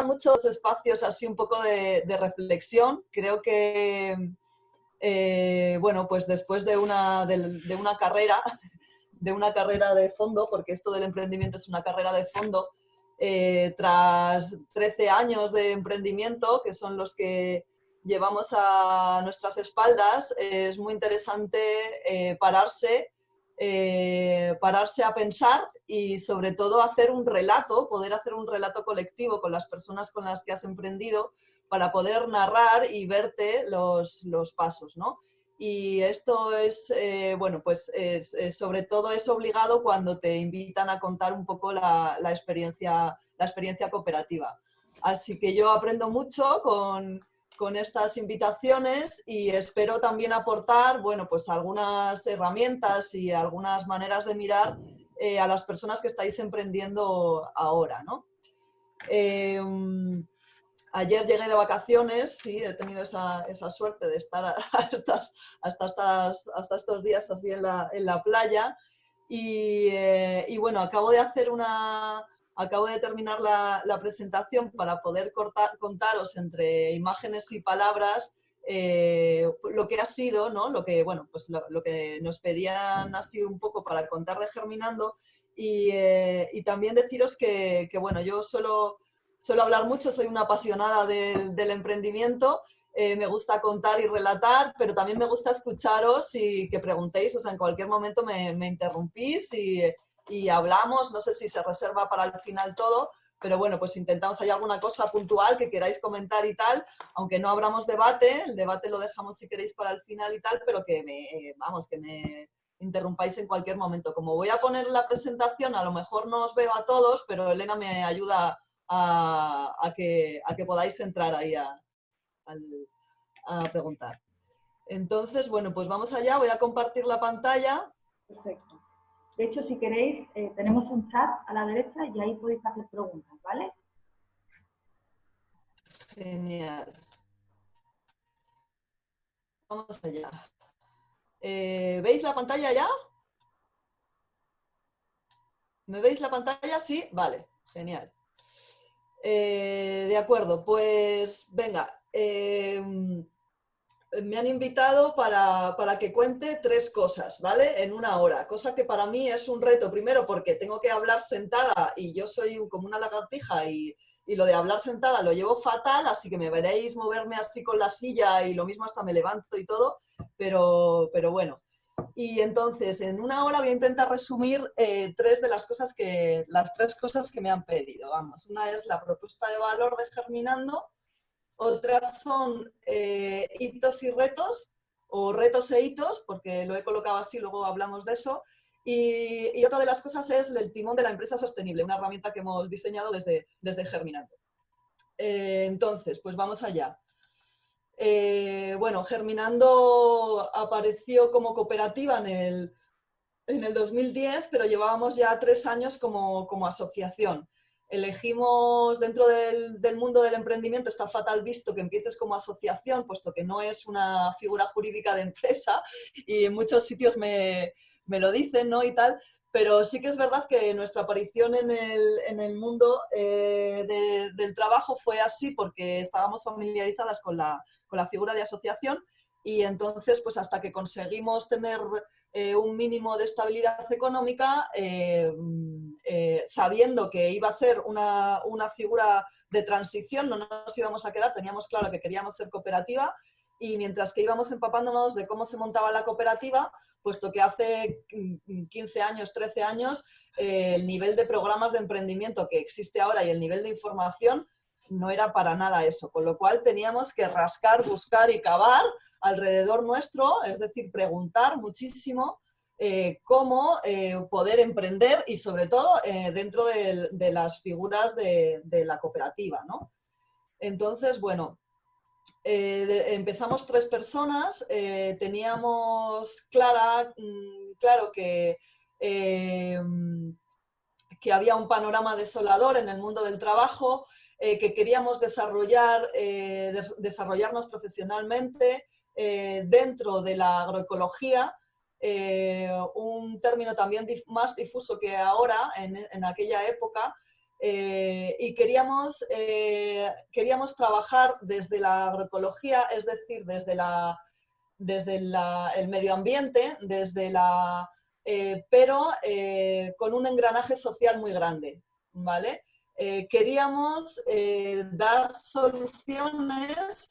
gustan mucho los espacios así un poco de, reflexión. Creo que, eh, bueno, pues después de una, de, una carrera, de una carrera de fondo, porque esto del emprendimiento es una carrera de fondo, eh, tras 13 años de emprendimiento, que son los que llevamos a nuestras espaldas, es muy interesante eh, pararse, eh, pararse a pensar y sobre todo hacer un relato, poder hacer un relato colectivo con las personas con las que has emprendido para poder narrar y verte los, pasos, Y esto es, eh, bueno, pues sobre todo es obligado cuando te invitan a contar un poco la, experiencia, la experiencia cooperativa. Así que yo aprendo mucho con, con estas invitaciones y espero también aportar bueno, pues algunas herramientas y algunas maneras de mirar eh, a las personas que estáis emprendiendo ahora. ¿no? Em, ayer llegué de vacaciones, sí, he tenido esa, suerte de estar hasta, hasta, hasta, estos días así en la, en la playa y, eh, y bueno, acabo de hacer una, acabo de terminar la, presentación para poder contaros entre imágenes y palabras eh, lo que ha sido, ¿no? lo, que, bueno, pues lo, que nos pedían así un poco para contar de Germinando y, eh, también deciros que, bueno, yo suelo, suelo, hablar mucho, soy una apasionada del, emprendimiento, eh, me gusta contar y relatar, pero también me gusta escucharos y que preguntéis, o sea, en cualquier momento me, me interrumpís y y hablamos, no sé si se reserva para el final todo, pero bueno, pues intentamos, hay alguna cosa puntual que queráis comentar y tal, aunque no abramos debate, el debate lo dejamos si queréis para el final y tal, pero que me, vamos, que me interrumpáis en cualquier momento. Como voy a poner la presentación, a lo mejor no os veo a todos, pero Elena me ayuda a, que, a que, podáis entrar ahí a, a preguntar. Entonces, bueno, pues vamos allá, voy a compartir la pantalla. Perfecto. De hecho, si queréis, eh, tenemos un chat a la derecha y ahí podéis hacer preguntas, ¿vale? Genial. Vamos allá. Eh, ¿Veis la pantalla ya? ¿Me veis la pantalla? Sí, vale, genial. Eh, de acuerdo, pues venga me han invitado para, que cuente tres cosas, ¿vale? En una hora, cosa que para mí es un reto, primero porque tengo que hablar sentada y yo soy como una lagartija y, lo de hablar sentada lo llevo fatal, así que me veréis moverme así con la silla y lo mismo hasta me levanto y todo, pero, pero bueno. Y entonces, en una hora voy a intentar resumir eh, tres de las cosas que, las tres cosas que me han pedido, vamos. Una es la propuesta de valor de Germinando, otras son eh, hitos y retos, o retos e hitos, porque lo he colocado así, luego hablamos de eso. Y, otra de las cosas es el timón de la empresa sostenible, una herramienta que hemos diseñado desde, desde Germinando. Eh, entonces, pues vamos allá. Eh, bueno, Germinando apareció como cooperativa en el, en el 2010, pero llevábamos ya tres años como, como asociación elegimos dentro del, mundo del emprendimiento, está fatal visto que empieces como asociación, puesto que no es una figura jurídica de empresa y en muchos sitios me, lo dicen ¿no? y tal, pero sí que es verdad que nuestra aparición en el, mundo eh, del trabajo fue así porque estábamos familiarizadas con la, con la figura de asociación y entonces pues hasta que conseguimos tener eh, un mínimo de estabilidad económica, eh, eh, sabiendo que iba a ser una, figura de transición, no nos íbamos a quedar, teníamos claro que queríamos ser cooperativa y mientras que íbamos empapándonos de cómo se montaba la cooperativa, puesto que hace 15 años, 13 años, el nivel de programas de emprendimiento que existe ahora y el nivel de información no era para nada eso, con lo cual teníamos que rascar, buscar y cavar alrededor nuestro, es decir, preguntar muchísimo eh, cómo eh, poder emprender y sobre todo eh, dentro de, las figuras de, la cooperativa. ¿no? Entonces, bueno, empezamos tres personas, teníamos clara, mm, claro que, que había un panorama desolador en el mundo del trabajo, que queríamos desarrollar, desarrollarnos profesionalmente, eh, dentro de la agroecología, eh, un término también más difuso que ahora, en, aquella época, eh, y queríamos, queríamos trabajar desde la agroecología, es decir, desde, la, desde el medio ambiente, desde la, pero con un engranaje social muy grande. ¿vale? Queríamos dar soluciones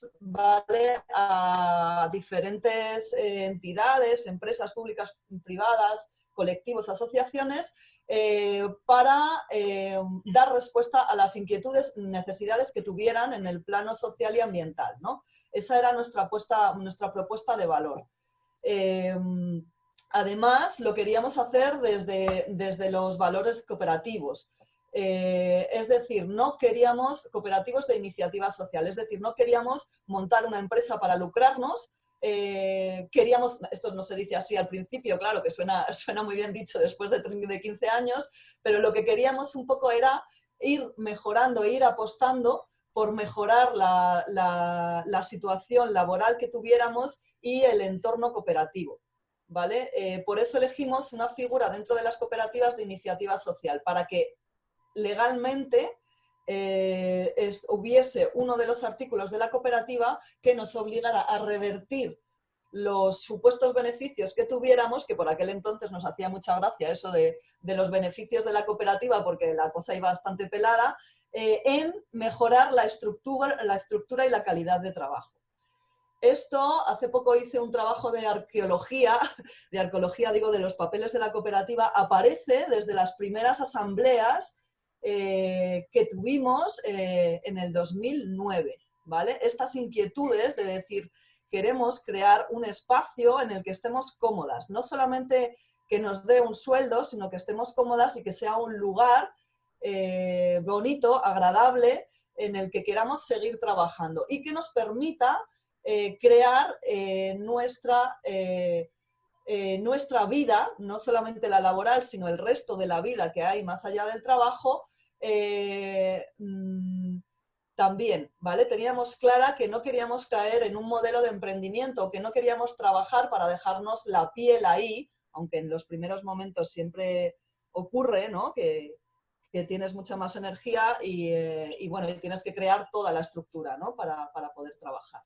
a diferentes entidades, empresas públicas, privadas, colectivos, asociaciones, eh, para eh, dar respuesta a las inquietudes, necesidades que tuvieran en el plano social y ambiental. ¿no? Esa era nuestra, nuestra propuesta de valor. Eh, además, lo queríamos hacer desde, desde los valores cooperativos. Es decir, no queríamos cooperativos de iniciativa social, es decir, no queríamos montar una empresa para lucrarnos, eh, queríamos, esto no se dice así al principio, claro que suena, suena muy bien dicho después de, de 15 años, pero lo que queríamos un poco era ir mejorando, ir apostando por mejorar la, la, situación laboral que tuviéramos y el entorno cooperativo. ¿vale? Eh, por eso elegimos una figura dentro de las cooperativas de iniciativa social, para que legalmente eh, hubiese uno de los artículos de la cooperativa que nos obligara a revertir los supuestos beneficios que tuviéramos, que por aquel entonces nos hacía mucha gracia eso de, los beneficios de la cooperativa porque la cosa iba bastante pelada, eh, en mejorar la estructura, la estructura y la calidad de trabajo. Esto, hace poco hice un trabajo de arqueología, de arqueología digo de los papeles de la cooperativa, aparece desde las primeras asambleas eh, que tuvimos eh, en el 2009. ¿vale? Estas inquietudes de decir, queremos crear un espacio en el que estemos cómodas, no solamente que nos dé un sueldo, sino que estemos cómodas y que sea un lugar eh, bonito, agradable, en el que queramos seguir trabajando y que nos permita crear nuestra eh, nuestra vida, no solamente la laboral, sino el resto de la vida que hay más allá del trabajo, eh, mm, también, ¿vale? Teníamos clara que no queríamos caer en un modelo de emprendimiento, que no queríamos trabajar para dejarnos la piel ahí, aunque en los primeros momentos siempre ocurre, ¿no? Que, tienes mucha más energía y, eh, y, bueno, tienes que crear toda la estructura, ¿no? Para, para poder trabajar.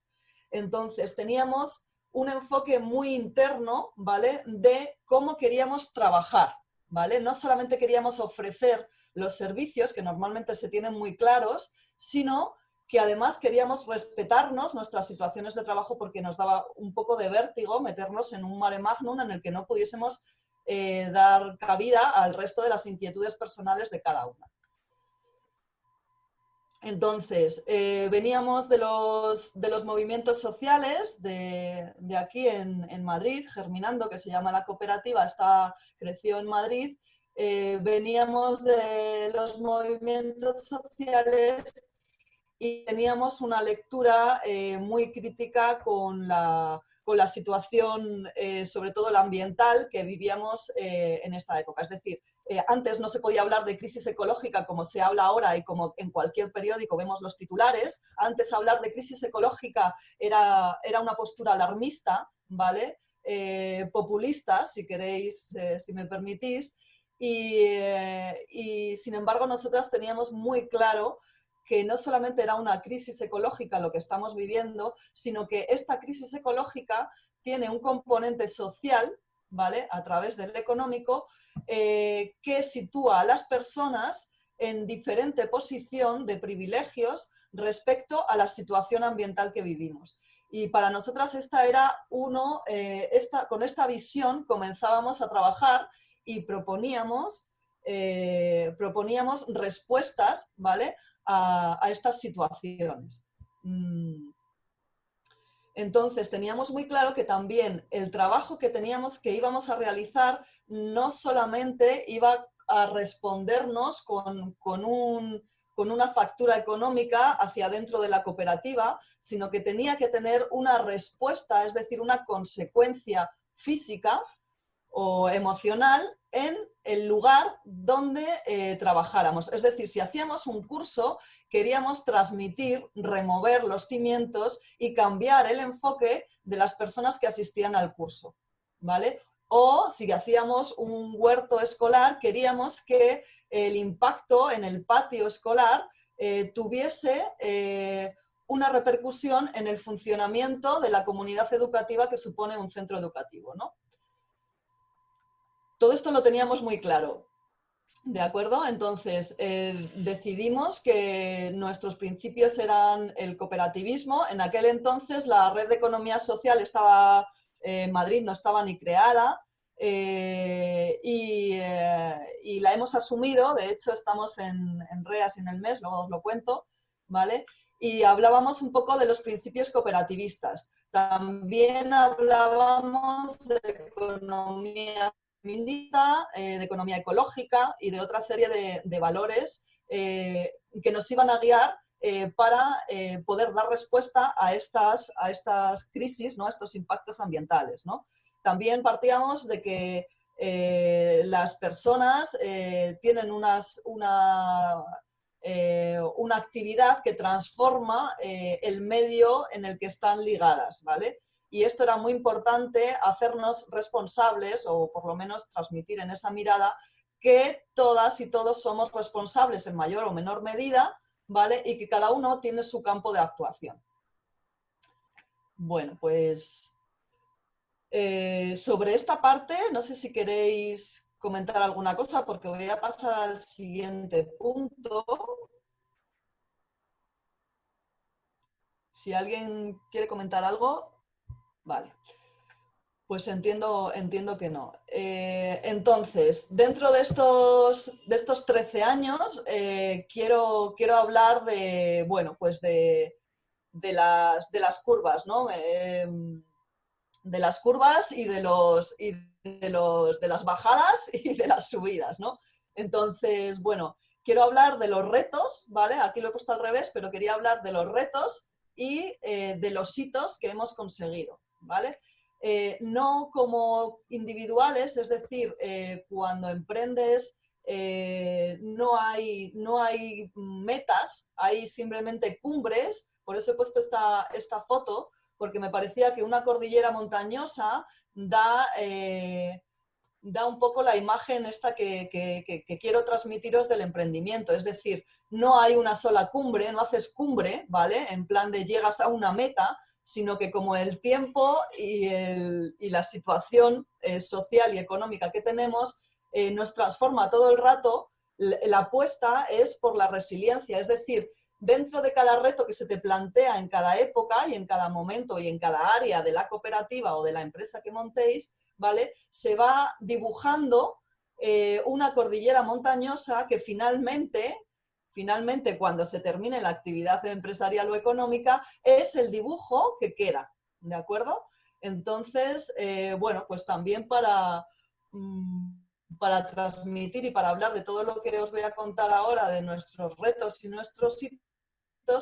Entonces, teníamos un enfoque muy interno, ¿vale? De cómo queríamos trabajar, ¿vale? No solamente queríamos ofrecer los servicios, que normalmente se tienen muy claros, sino que además queríamos respetarnos nuestras situaciones de trabajo porque nos daba un poco de vértigo meternos en un mare magnum en el que no pudiésemos eh, dar cabida al resto de las inquietudes personales de cada una. Entonces, eh, veníamos de los, de los, movimientos sociales de, aquí en, Madrid, Germinando, que se llama la cooperativa, está, creció en Madrid. Eh, veníamos de los movimientos sociales y teníamos una lectura eh, muy crítica con la, con la situación, sobre todo la ambiental, que vivíamos en esta época. Es decir, eh, antes no se podía hablar de crisis ecológica como se habla ahora y como en cualquier periódico vemos los titulares. Antes hablar de crisis ecológica era, era una postura alarmista, ¿vale? Eh, populista, si queréis, eh, si me permitís. Y, y sin embargo nosotras teníamos muy claro que no solamente era una crisis ecológica lo que estamos viviendo, sino que esta crisis ecológica tiene un componente social ¿vale? A través del económico, eh, que sitúa a las personas en diferente posición de privilegios respecto a la situación ambiental que vivimos. Y para nosotras esta era uno, eh, esta, con esta visión comenzábamos a trabajar y proponíamos, eh, proponíamos respuestas ¿vale? a, estas situaciones. Mm. Entonces teníamos muy claro que también el trabajo que teníamos que íbamos a realizar no solamente iba a respondernos con, una factura económica hacia dentro de la cooperativa, sino que tenía que tener una respuesta, es decir, una consecuencia física o emocional en el lugar donde eh, trabajáramos. Es decir, si hacíamos un curso, queríamos transmitir, remover los cimientos y cambiar el enfoque de las personas que asistían al curso. ¿vale? o si hacíamos un huerto escolar, queríamos que el impacto en el patio escolar eh, tuviese eh, una repercusión en el funcionamiento de la comunidad educativa que supone un centro educativo. ¿no? Todo esto lo teníamos muy claro. ¿De acuerdo? Entonces, eh, decidimos que nuestros principios eran el cooperativismo. En aquel entonces la red de economía social estaba en Madrid, no estaba ni creada. Eh, eh, y, la hemos asumido, de hecho estamos en, en REAS en el mes, luego os lo cuento, ¿vale? Y hablábamos un poco de los principios cooperativistas. También hablábamos de economía eh, de economía ecológica y de otra serie de, valores que nos iban a guiar para poder dar respuesta a estas, a estas crisis, ¿no? a estos impactos ambientales. ¿no? también partíamos de que eh, las personas eh, tienen unas, una, eh, una, actividad que transforma el medio en el que están ligadas, ¿vale? Y esto era muy importante hacernos responsables, o por lo menos transmitir en esa mirada, que todas y todos somos responsables en mayor o menor medida, ¿vale? Y que cada uno tiene su campo de actuación. Bueno, pues eh, sobre esta parte, no sé si queréis comentar alguna cosa, porque voy a pasar al siguiente punto. Si alguien quiere comentar algo, vale. Pues entiendo, entiendo que no. Eh, entonces, dentro de estos, de estos 13 años, eh, quiero, quiero hablar de, bueno, pues de, de, las, de las curvas, ¿no? de las curvas y de, los, y de, los, de las bajadas y de las subidas, ¿no? Entonces, bueno, quiero hablar de los retos, ¿vale? Aquí lo he puesto al revés, pero quería hablar de los retos y eh, de los hitos que hemos conseguido, ¿vale? Eh, no como individuales, es decir, eh, cuando emprendes no, hay, no hay metas, hay simplemente cumbres, por eso he puesto esta, esta foto, porque me parecía que una cordillera montañosa da, eh, da un poco la imagen esta que, quiero transmitiros del emprendimiento. Es decir, no hay una sola cumbre, no haces cumbre, ¿vale? En plan de llegas a una meta, sino que como el tiempo y, la situación eh, social y económica que tenemos eh, nos transforma todo el rato, la apuesta es por la resiliencia, es decir, dentro de cada reto que se te plantea en cada época y en cada momento y en cada área de la cooperativa o de la empresa que montéis, ¿vale? Se va dibujando eh, una cordillera montañosa que finalmente, finalmente cuando se termine la actividad empresarial o económica, es el dibujo que queda, ¿de acuerdo? Entonces, eh, bueno, pues también para... Mm, para transmitir y para hablar de todo lo que os voy a contar ahora de nuestros retos y nuestros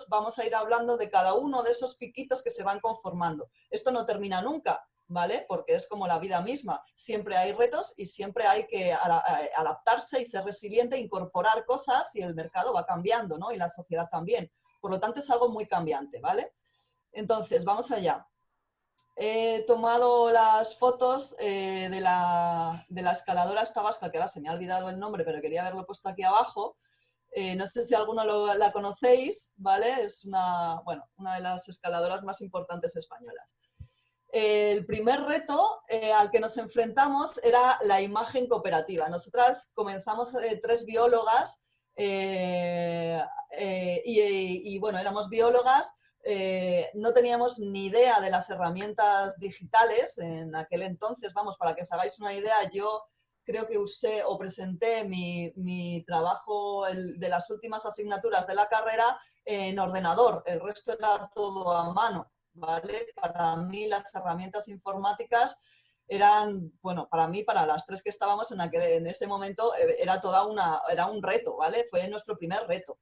vamos a ir hablando de cada uno de esos piquitos que se van conformando. Esto no termina nunca, ¿vale? Porque es como la vida misma. Siempre hay retos y siempre hay que adaptarse y ser resiliente, incorporar cosas y el mercado va cambiando, ¿no? Y la sociedad también. Por lo tanto, es algo muy cambiante, ¿vale? Entonces, vamos allá. He tomado las fotos eh, de, la, de la escaladora Tabasca, que ahora se me ha olvidado el nombre, pero quería haberlo puesto aquí abajo, eh, no sé si alguno la conocéis, ¿vale? Es una, bueno, una de las escaladoras más importantes españolas. El primer reto eh, al que nos enfrentamos era la imagen cooperativa. Nosotras comenzamos eh, tres biólogas y, bueno, éramos biólogas, no teníamos ni idea de las herramientas digitales en aquel entonces. Vamos, para que os hagáis una idea, yo creo que usé o presenté mi, trabajo de las últimas asignaturas de la carrera en ordenador, el resto era todo a mano, ¿vale? Para mí las herramientas informáticas eran, bueno, para mí, para las tres que estábamos en, aquel, en ese momento, eh, era toda una, era un reto, ¿vale? Fue nuestro primer reto.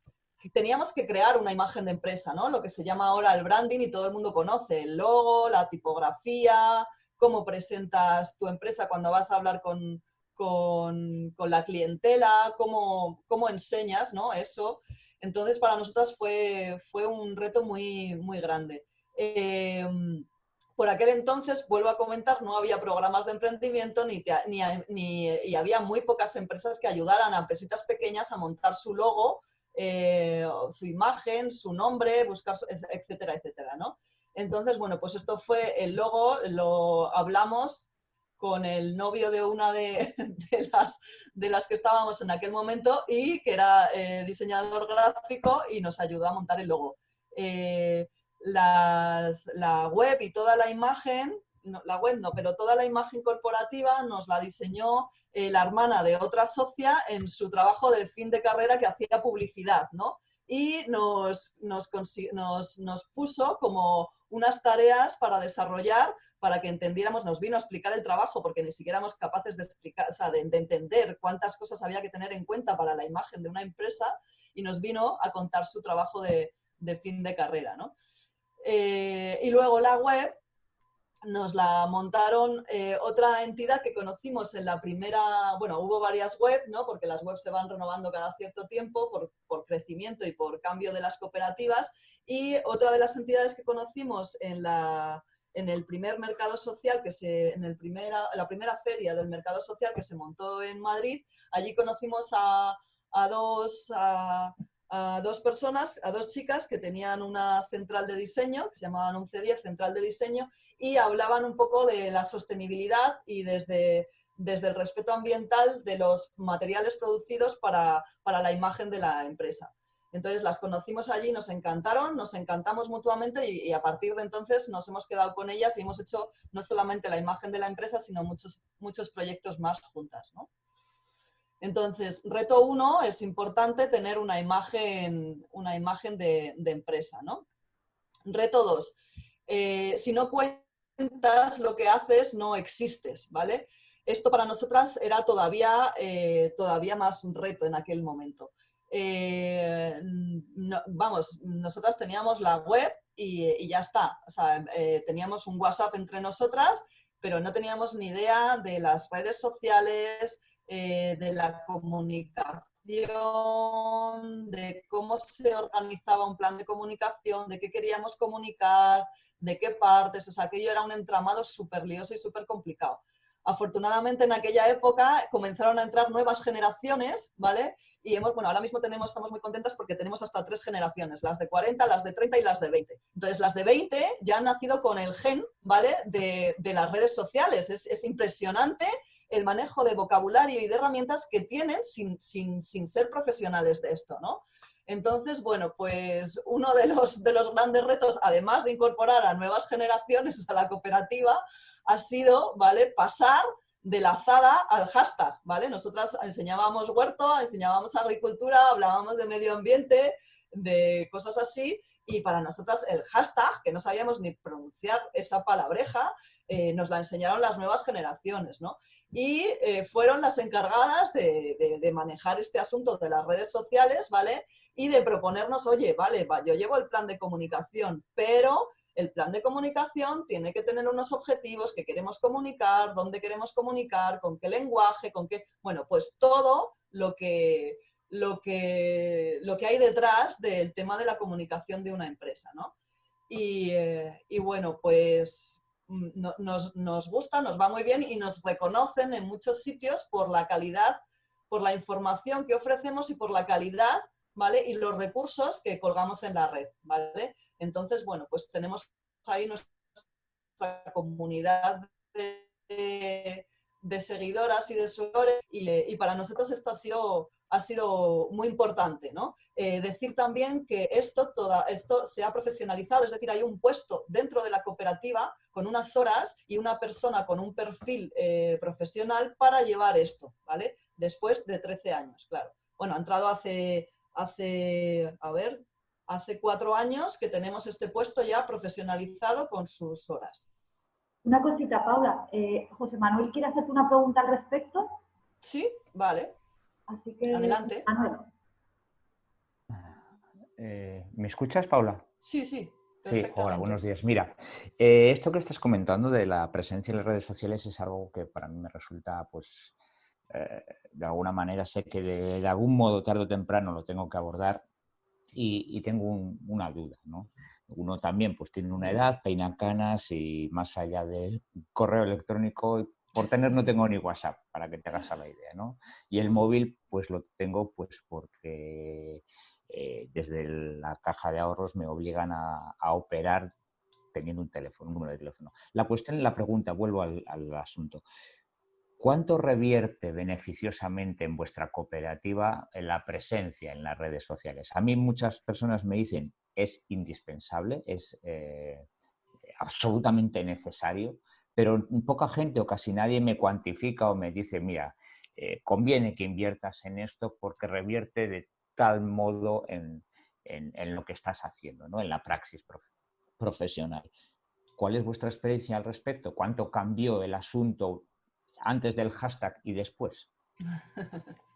Teníamos que crear una imagen de empresa, ¿no? Lo que se llama ahora el branding y todo el mundo conoce, el logo, la tipografía, cómo presentas tu empresa cuando vas a hablar con, con, la clientela, cómo, cómo, enseñas ¿no? eso. Entonces, para nosotras fue, fue un reto muy, muy grande. Em, por aquel entonces, vuelvo a comentar, no había programas de emprendimiento ni, ni, y había muy pocas empresas que ayudaran a empresitas pequeñas a montar su logo, eh, su imagen, su nombre, buscar, etcétera, etcétera, ¿no? Entonces, bueno, pues esto fue el logo, lo hablamos con el novio de una de, las, de las que estábamos en aquel momento y que era eh, diseñador gráfico y nos ayudó a montar el logo. Eh, la web y toda la imagen, la web no, pero toda la imagen corporativa nos la diseñó eh, la hermana de otra socia en su trabajo de fin de carrera que hacía publicidad, ¿no? Y nos, nos, nos, puso como unas tareas para desarrollar, para que entendiéramos, nos vino a explicar el trabajo, porque ni siquiera éramos capaces de, explicar, o sea, de, entender cuántas cosas había que tener en cuenta para la imagen de una empresa, y nos vino a contar su trabajo de, de fin de carrera, ¿no? Eh, y luego la web nos la montaron eh, otra entidad que conocimos en la primera, bueno, hubo varias webs, ¿no? porque las webs se van renovando cada cierto tiempo por, por, crecimiento y por cambio de las cooperativas, y otra de las entidades que conocimos en, la, en el primer mercado social, que se, en el primera, la primera feria del mercado social que se montó en Madrid, allí conocimos a, a dos... a dos personas, a dos chicas que tenían una central de diseño, que se llamaban 1110, central de diseño, y hablaban un poco de la sostenibilidad y desde, desde el respeto ambiental de los materiales producidos para, para la imagen de la empresa. Entonces las conocimos allí, nos encantaron, nos encantamos mutuamente y, y, a partir de entonces nos hemos quedado con ellas y hemos hecho no solamente la imagen de la empresa, sino muchos, muchos proyectos más juntas. ¿no? Entonces, reto uno, es importante tener una imagen, una imagen de, empresa, ¿no? Reto dos, eh, si no cuentas lo que haces, no existes, ¿vale? Esto para nosotras era todavía, eh, todavía más reto en aquel momento. Eh, vamos, nosotras teníamos la web y, ya está. O sea, teníamos un WhatsApp entre nosotras, pero no teníamos ni idea de las redes sociales, eh, de la comunicación, de cómo se organizaba un plan de comunicación, de qué queríamos comunicar, de qué partes, o sea, aquello era un entramado súper lioso y súper complicado. Afortunadamente en aquella época comenzaron a entrar nuevas generaciones, ¿vale? Y hemos, bueno, ahora mismo tenemos, estamos muy contentas porque tenemos hasta tres generaciones, las de 40, las de 30 y las de 20. Entonces, las de 20 ya han nacido con el gen, ¿vale? De, las redes sociales. Es, es impresionante el manejo de vocabulario y de herramientas que tienen sin, sin, ser profesionales de esto, ¿no? Entonces, bueno, pues uno de los, de los grandes retos, además de incorporar a nuevas generaciones a la cooperativa, ha sido, ¿vale?, pasar de la azada al hashtag, ¿vale? Nosotras enseñábamos huerto, enseñábamos agricultura, hablábamos de medio ambiente, de cosas así, y para nosotras el hashtag, que no sabíamos ni pronunciar esa palabreja, eh, nos la enseñaron las nuevas generaciones, ¿no? Y eh, fueron las encargadas de, manejar este asunto de las redes sociales, ¿vale? Y de proponernos, oye, vale, yo llevo el plan de comunicación, pero el plan de comunicación tiene que tener unos objetivos que queremos comunicar, dónde queremos comunicar, con qué lenguaje, con qué... Bueno, pues todo lo que, lo que, lo que hay detrás del tema de la comunicación de una empresa, ¿no? Y, eh, y bueno, pues nos, nos, gusta, nos va muy bien y nos reconocen en muchos sitios por la calidad, por la información que ofrecemos y por la calidad, ¿vale? Y los recursos que colgamos en la red, ¿vale? Entonces, bueno, pues tenemos ahí nuestra comunidad de, de seguidoras y de seguidores y, y para nosotros esto ha sido ha sido muy importante. ¿no? Eh, decir también que esto, toda, esto se ha profesionalizado, es decir, hay un puesto dentro de la cooperativa con unas horas y una persona con un perfil eh, profesional para llevar esto, ¿vale? Después de 13 años, claro. Bueno, ha entrado hace, hace, a ver, hace cuatro años que tenemos este puesto ya profesionalizado con sus horas. Una cosita, Paula. Eh, José Manuel quiere hacerte una pregunta al respecto. Sí, vale. Así que, Adelante. Eh, ¿Me escuchas, Paula? Sí, sí. Sí, hola, buenos días. Mira, eh, esto que estás comentando de la presencia en las redes sociales es algo que para mí me resulta, pues, eh, de alguna manera sé que de, algún modo, tarde o temprano, lo tengo que abordar y, tengo una duda, ¿no? Uno también pues tiene una edad, peina canas y más allá del correo electrónico, por tener no tengo ni WhatsApp, para que te hagas a la idea, ¿no? Y el móvil pues lo tengo pues porque eh, desde la caja de ahorros me obligan a, operar teniendo un teléfono, un número de teléfono. La cuestión, la pregunta, vuelvo al, al asunto. ¿Cuánto revierte beneficiosamente en vuestra cooperativa la presencia en las redes sociales? A mí muchas personas me dicen es indispensable, es eh, absolutamente necesario, pero poca gente o casi nadie me cuantifica o me dice, mira, eh, conviene que inviertas en esto porque revierte de tal modo en, lo que estás haciendo, ¿no? en la praxis profesional. ¿Cuál es vuestra experiencia al respecto? ¿Cuánto cambió el asunto antes del hashtag y después?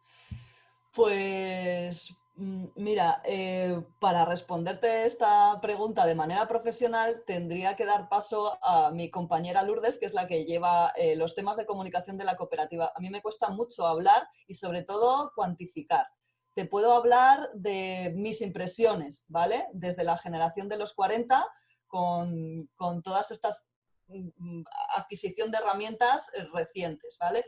Pues mira, eh, para responderte esta pregunta de manera profesional tendría que dar paso a mi compañera Lourdes, que es la que lleva eh, los temas de comunicación de la cooperativa. A mí me cuesta mucho hablar y sobre todo cuantificar. Te puedo hablar de mis impresiones, ¿vale? Desde la generación de los 40, con, con todas estas Mm, adquisición de herramientas eh, recientes, ¿vale?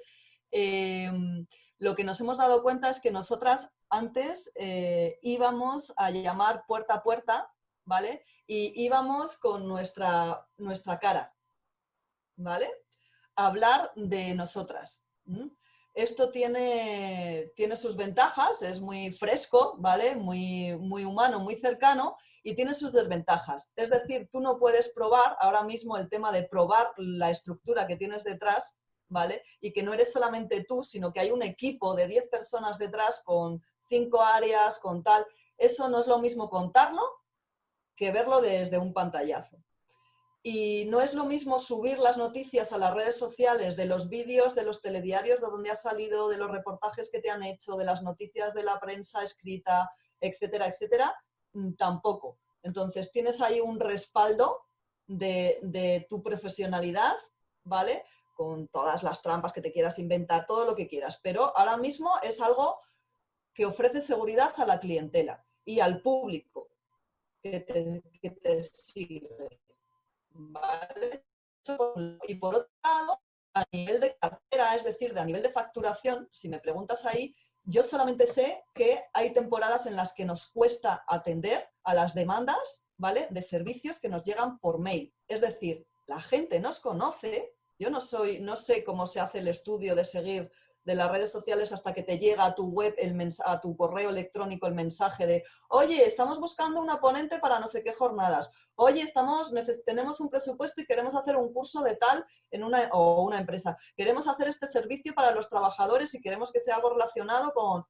Em, lo que nos hemos dado cuenta es que nosotras antes eh, íbamos a llamar puerta a puerta, ¿vale? Y íbamos con nuestra, nuestra cara, ¿vale? A hablar de nosotras. Esto tiene, tiene sus ventajas, es muy fresco, ¿vale? Muy, muy humano, muy cercano y tiene sus desventajas. Es decir, tú no puedes probar ahora mismo el tema de probar la estructura que tienes detrás, ¿vale? Y que no eres solamente tú, sino que hay un equipo de 10 personas detrás con cinco áreas, con tal. Eso no es lo mismo contarlo que verlo desde un pantallazo. Y no es lo mismo subir las noticias a las redes sociales de los vídeos, de los telediarios de donde ha salido, de los reportajes que te han hecho, de las noticias de la prensa escrita, etcétera, etcétera, mm, tampoco. Entonces tienes ahí un respaldo de, tu profesionalidad, ¿vale? Con todas las trampas que te quieras inventar, todo lo que quieras. Pero ahora mismo es algo que ofrece seguridad a la clientela y al público que te, que te sigue. Y por otro lado, a nivel de cartera, es decir, de a nivel de facturación, si me preguntas ahí, yo solamente sé que hay temporadas en las que nos cuesta atender a las demandas ¿vale? de servicios que nos llegan por mail. Es decir, la gente nos conoce, yo no, soy, no sé cómo se hace el estudio de seguir de las redes sociales hasta que te llega a tu web, el a tu correo electrónico el mensaje de oye, estamos buscando una ponente para no sé qué jornadas, oye, estamos, tenemos un presupuesto y queremos hacer un curso de tal en una, o una empresa, queremos hacer este servicio para los trabajadores y queremos que sea algo relacionado con,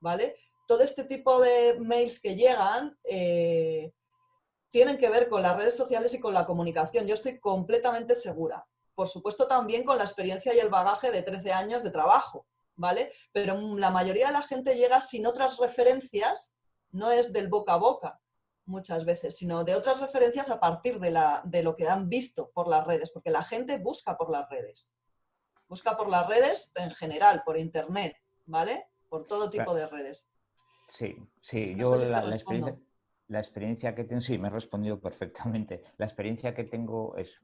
¿vale? Todo este tipo de mails que llegan eh, tienen que ver con las redes sociales y con la comunicación, yo estoy completamente segura por supuesto también con la experiencia y el bagaje de 13 años de trabajo, ¿vale? Pero la mayoría de la gente llega sin otras referencias, no es del boca a boca muchas veces, sino de otras referencias a partir de, la, de lo que han visto por las redes, porque la gente busca por las redes. Busca por las redes en general, por internet, ¿vale? Por todo tipo de redes. Sí, sí, yo la, experiencia, la experiencia que tengo, sí, me he respondido perfectamente. La experiencia que tengo es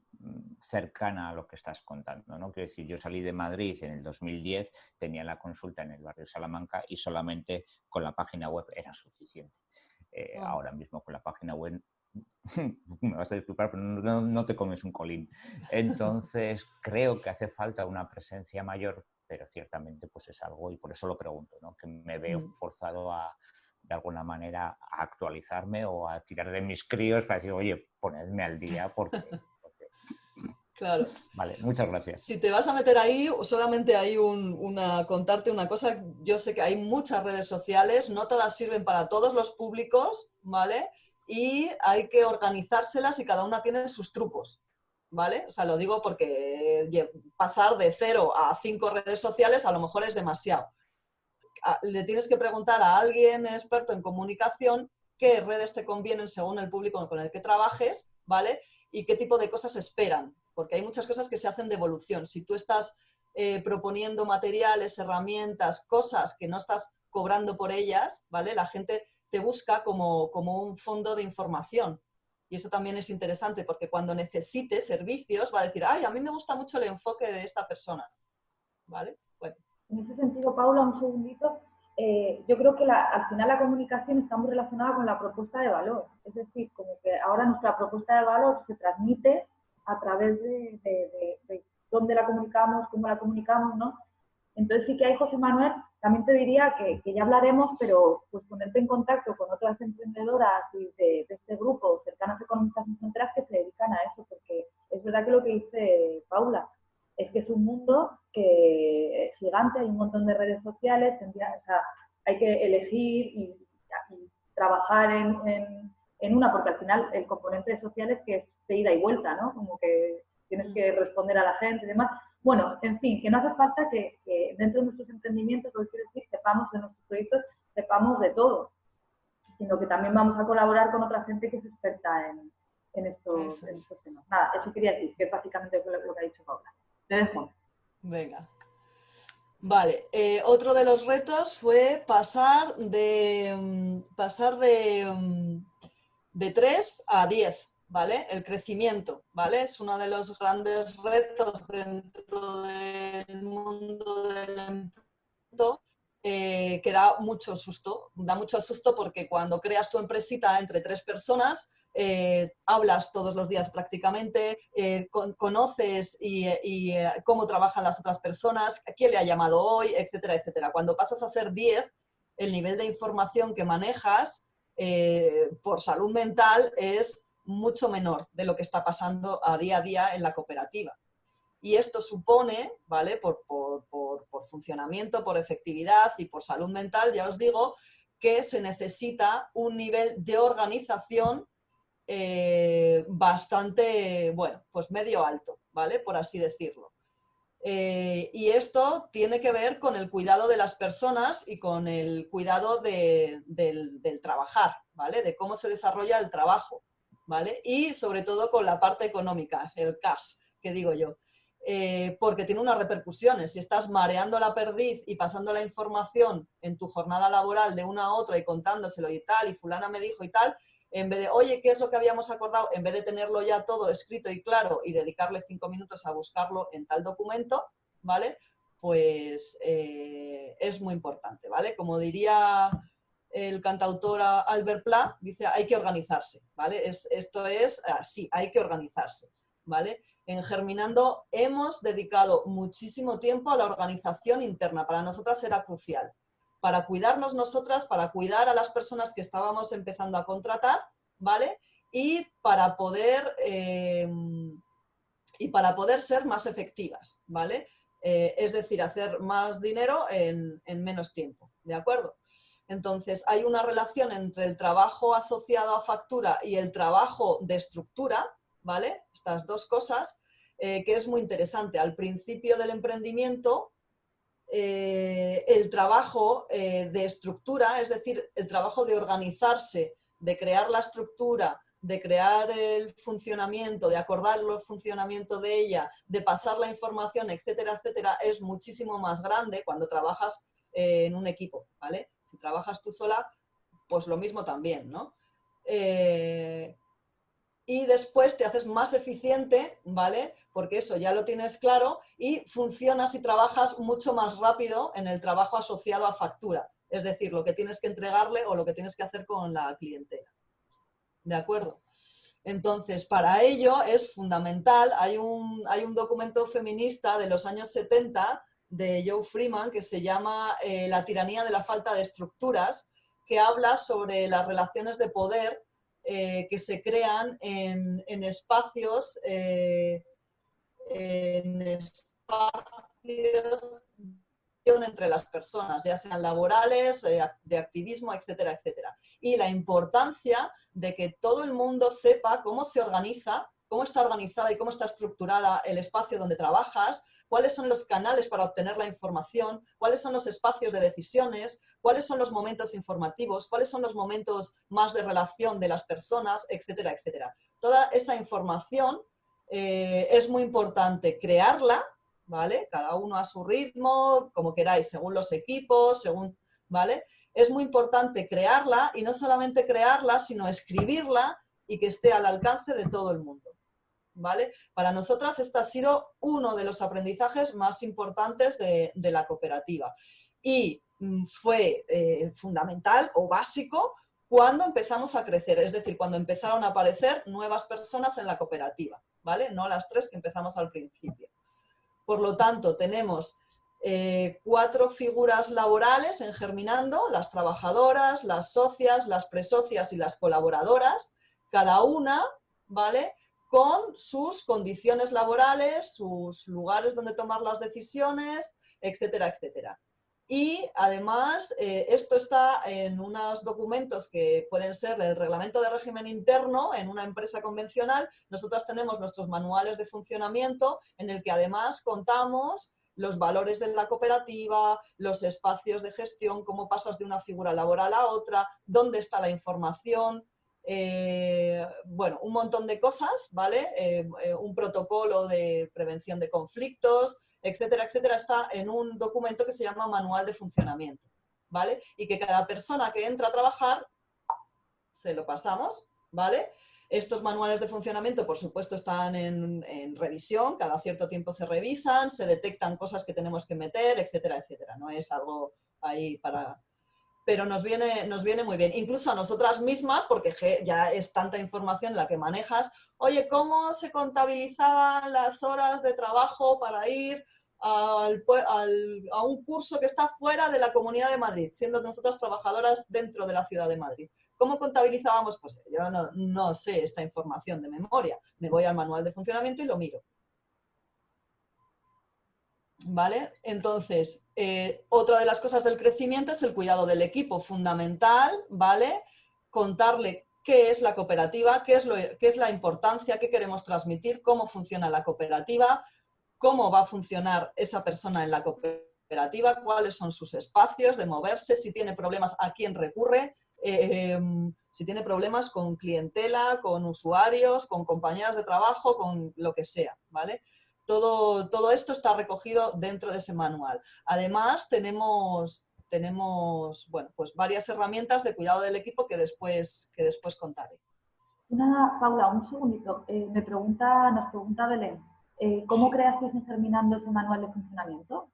cercana a lo que estás contando, ¿no? Quiero decir, yo salí de Madrid en el 2010, tenía la consulta en el barrio Salamanca y solamente con la página web era suficiente. Eh, ahora mismo con la página web, me vas a disculpar, pero no, no te comes un colín. Entonces, creo que hace falta una presencia mayor pero ciertamente pues es algo, y por eso lo pregunto, ¿no? que me veo mm. forzado a, de alguna manera a actualizarme o a tirar de mis críos para decir, oye, ponedme al día porque... Claro. Vale, muchas gracias. Si te vas a meter ahí, solamente hay una, contarte una cosa. Yo sé que hay muchas redes sociales, no todas sirven para todos los públicos, ¿vale? Y hay que organizárselas y cada una tiene sus trucos, ¿vale? O sea, lo digo porque pasar de cero a cinco redes sociales a lo mejor es demasiado le tienes que preguntar a alguien experto en comunicación qué redes te convienen según el público con el que trabajes, ¿vale? Y qué tipo de cosas esperan, porque hay muchas cosas que se hacen de evolución. Si tú estás eh, proponiendo materiales, herramientas, cosas que no estás cobrando por ellas, ¿vale? La gente te busca como, como un fondo de información, Y eso también es interesante porque cuando necesite servicios va a decir, ay, a mí me gusta mucho el enfoque de esta persona. ¿Vale? Bueno. En ese sentido, Paula, un segundito. Eh, yo creo que al final la comunicación está muy relacionada con la propuesta de valor. Es decir, como que ahora nuestra propuesta de valor se transmite a través de, de dónde la comunicamos, cómo la comunicamos, ¿no? Entonces sí que hay, José Manuel, también te diría que, ya hablaremos, pero pues ponerte en contacto con otras emprendedoras de, este grupo, cercanas economistas sin fronteras, que se dedican a eso, porque es verdad que lo que dice Paula, es que es un mundo que es gigante, hay un montón de redes sociales, hay que elegir y, trabajar en, en, una, porque al final el componente social es que es de ida y vuelta, ¿no? Como que tienes que mm. responder a la gente y demás. Bueno, en fin, que no hace falta que, dentro de nuestros emprendimientos, lo que quiero decir, sepamos de nuestros proyectos, sepamos de todo, sino que también vamos a colaborar con otra gente que es experta en, estos, temas. Nada, eso quería decir, que es básicamente lo, que ha dicho Paula. Te dejo. Venga. Vale, eh, otro de los retos fue pasar de, mm, pasar de, mm, de 3 a 10. ¿vale? El crecimiento, ¿vale? Es uno de los grandes retos dentro del mundo del emprendimiento eh, que da mucho susto. Da mucho susto porque cuando creas tu empresita entre tres personas, eh, hablas todos los días prácticamente, eh, conoces y, cómo trabajan las otras personas, quién le ha llamado hoy, etcétera, etcétera. Cuando pasas a ser 10, el nivel de información que manejas por salud mental es mucho menor de lo que está pasando a día a día en la cooperativa. Y esto supone, ¿vale? Por, funcionamiento, por efectividad y por salud mental, ya os digo, que se necesita un nivel de organización eh, bastante, bueno, pues medio alto, ¿vale? Por así decirlo. Eh, y esto tiene que ver con el cuidado de las personas y con el cuidado del, del, trabajar, ¿vale? De cómo se desarrolla el trabajo. ¿vale? Y sobre todo con la parte económica, el cash, que digo yo. Eh, porque tiene unas repercusiones. Si estás mareando la perdiz y pasando la información en tu jornada laboral de una a otra y contándoselo y tal, y fulana me dijo y tal, en vez de, oye, ¿qué es lo que habíamos acordado? En vez de tenerlo ya todo escrito y claro y dedicarle cinco minutos a buscarlo en tal documento, ¿vale? Pues eh, es muy importante, ¿vale? Como diría el cantautor Albert Pla dice hay que organizarse, ¿vale? Es, esto es así, hay que organizarse, ¿vale? En Germinando hemos dedicado muchísimo tiempo a la organización interna, para nosotras era crucial, para cuidarnos nosotras, para cuidar a las personas que estábamos empezando a contratar, ¿vale? Y para poder, eh, y para poder ser más efectivas, ¿vale? Eh, es decir, hacer más dinero en, en menos tiempo, ¿de acuerdo? Entonces, hay una relación entre el trabajo asociado a factura y el trabajo de estructura, ¿vale? Estas dos cosas, eh, que es muy interesante. Al principio del emprendimiento, eh, el trabajo eh, de estructura, es decir, el trabajo de organizarse, de crear la estructura, de crear el funcionamiento, de acordar el funcionamiento de ella, de pasar la información, etcétera, etcétera, es muchísimo más grande cuando trabajas en un equipo, ¿vale? Si trabajas tú sola, pues lo mismo también, ¿no? Eh, y después te haces más eficiente, ¿vale? Porque eso ya lo tienes claro y funcionas y trabajas mucho más rápido en el trabajo asociado a factura. Es decir, lo que tienes que entregarle o lo que tienes que hacer con la clientela. ¿De acuerdo? Entonces, para ello es fundamental, hay un, hay un documento feminista de los años 70 de Joe Freeman que se llama eh, La tiranía de la falta de estructuras, que habla sobre las relaciones de poder eh, que se crean en, espacios, eh, en espacios entre las personas, ya sean laborales, de activismo, etcétera, etcétera. Y la importancia de que todo el mundo sepa cómo se organiza, cómo está organizada y cómo está estructurada el espacio donde trabajas, cuáles son los canales para obtener la información, cuáles son los espacios de decisiones, cuáles son los momentos informativos, cuáles son los momentos más de relación de las personas, etcétera, etcétera. Toda esa información eh, es muy importante crearla, ¿vale? Cada uno a su ritmo, como queráis, según los equipos, según, ¿vale? Es muy importante crearla y no solamente crearla, sino escribirla y que esté al alcance de todo el mundo. ¿Vale? Para nosotras este ha sido uno de los aprendizajes más importantes de, la cooperativa y mm, fue eh, fundamental o básico cuando empezamos a crecer, es decir, cuando empezaron a aparecer nuevas personas en la cooperativa, ¿vale? No las tres que empezamos al principio. Por lo tanto, tenemos eh, cuatro figuras laborales en Germinando, las trabajadoras, las socias, las presocias y las colaboradoras, cada una, ¿vale?, con sus condiciones laborales, sus lugares donde tomar las decisiones, etcétera, etcétera. Y además, eh, esto está en unos documentos que pueden ser el reglamento de régimen interno en una empresa convencional. Nosotros tenemos nuestros manuales de funcionamiento en el que además contamos los valores de la cooperativa, los espacios de gestión, cómo pasas de una figura laboral a otra, dónde está la información, eh, bueno, un montón de cosas, ¿vale? Eh, eh, un protocolo de prevención de conflictos, etcétera, etcétera, está en un documento que se llama Manual de Funcionamiento, ¿vale? Y que cada persona que entra a trabajar, se lo pasamos, ¿vale? Estos manuales de funcionamiento, por supuesto, están en, revisión, cada cierto tiempo se revisan, se detectan cosas que tenemos que meter, etcétera, etcétera. No es algo ahí para... Pero nos viene, nos viene muy bien. Incluso a nosotras mismas, porque ya es tanta información la que manejas. Oye, ¿cómo se contabilizaban las horas de trabajo para ir al, a un curso que está fuera de la Comunidad de Madrid, siendo nosotras trabajadoras dentro de la Ciudad de Madrid? ¿Cómo contabilizábamos? Pues yo no, sé esta información de memoria. Me voy al manual de funcionamiento y lo miro. ¿Vale? Entonces, eh, otra de las cosas del crecimiento es el cuidado del equipo, fundamental, ¿vale? Contarle qué es la cooperativa, qué es, lo, qué es la importancia, qué queremos transmitir, cómo funciona la cooperativa, cómo va a funcionar esa persona en la cooperativa, cuáles son sus espacios de moverse, si tiene problemas, a quién recurre, Em, si tiene problemas con clientela, con usuarios, con compañeras de trabajo, con lo que sea, ¿vale? Todo, todo esto está recogido dentro de ese manual. Además, tenemos, tenemos bueno, pues varias herramientas de cuidado del equipo que después, que después contaré. Una, Paula, un segundito. Eh, me pregunta, nos pregunta Belén, eh, ¿cómo creasteis en Germinando ese manual de funcionamiento?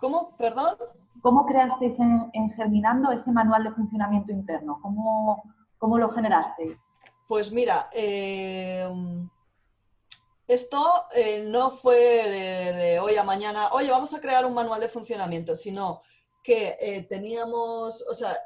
¿Cómo? ¿Perdón? ¿Cómo creasteis en, Germinando ese manual de funcionamiento interno? ¿Cómo, cómo lo generasteis? Pues mira, eh, esto eh, no fue de, hoy a mañana, oye, vamos a crear un manual de funcionamiento, sino que eh, teníamos, o sea,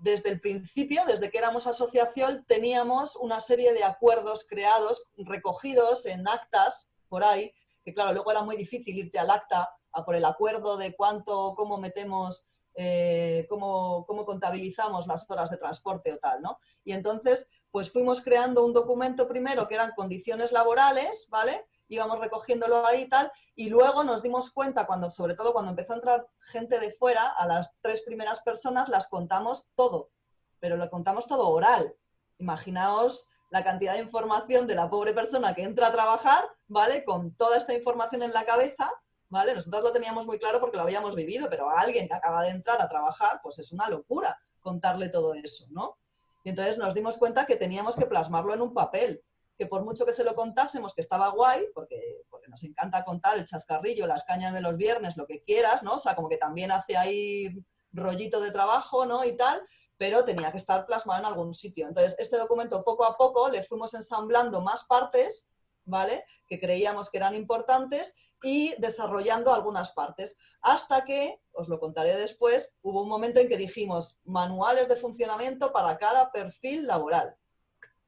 desde el principio, desde que éramos asociación, teníamos una serie de acuerdos creados, recogidos en actas por ahí, que claro, luego era muy difícil irte al acta a por el acuerdo de cuánto, cómo metemos, eh, cómo, cómo, contabilizamos las horas de transporte o tal, ¿no? Y entonces, pues fuimos creando un documento primero que eran condiciones laborales, ¿vale? Íbamos recogiéndolo ahí y tal, y luego nos dimos cuenta, cuando, sobre todo cuando empezó a entrar gente de fuera, a las tres primeras personas las contamos todo, pero lo contamos todo oral. Imaginaos la cantidad de información de la pobre persona que entra a trabajar, ¿vale? Con toda esta información en la cabeza, ¿vale? Nosotros lo teníamos muy claro porque lo habíamos vivido, pero a alguien que acaba de entrar a trabajar, pues es una locura contarle todo eso, ¿no? Y entonces nos dimos cuenta que teníamos que plasmarlo en un papel, que por mucho que se lo contásemos, que estaba guay, porque, porque nos encanta contar el chascarrillo, las cañas de los viernes, lo que quieras, ¿no? O sea, como que también hace ahí rollito de trabajo, ¿no? Y tal, pero tenía que estar plasmado en algún sitio. Entonces, este documento poco a poco le fuimos ensamblando más partes, ¿vale? Que creíamos que eran importantes y desarrollando algunas partes. Hasta que, os lo contaré después, hubo un momento en que dijimos manuales de funcionamiento para cada perfil laboral.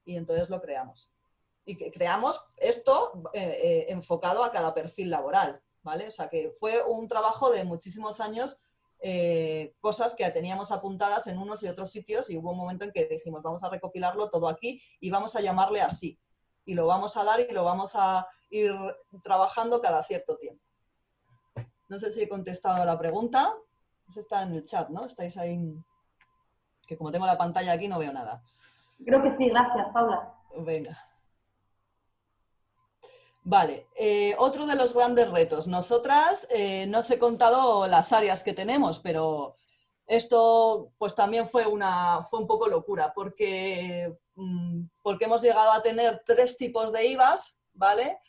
Y entonces lo creamos. Y que creamos esto eh, eh, enfocado a cada perfil laboral. ¿vale? O sea que fue un trabajo de muchísimos años, eh, cosas que teníamos apuntadas en unos y otros sitios y hubo un momento en que dijimos vamos a recopilarlo todo aquí y vamos a llamarle así y lo vamos a dar y lo vamos a ir trabajando cada cierto tiempo. No sé si he contestado a la pregunta. Eso está en el chat, ¿no? Estáis ahí... Que como tengo la pantalla aquí no veo nada. Creo que sí, gracias, Paula. Venga. Vale, eh, otro de los grandes retos. Nosotras, eh, no os he contado las áreas que tenemos, pero Esto pues también fue, una, fue un poco locura porque, mm, porque hemos llegado a tener tres tipos de IVAs, ¿vale?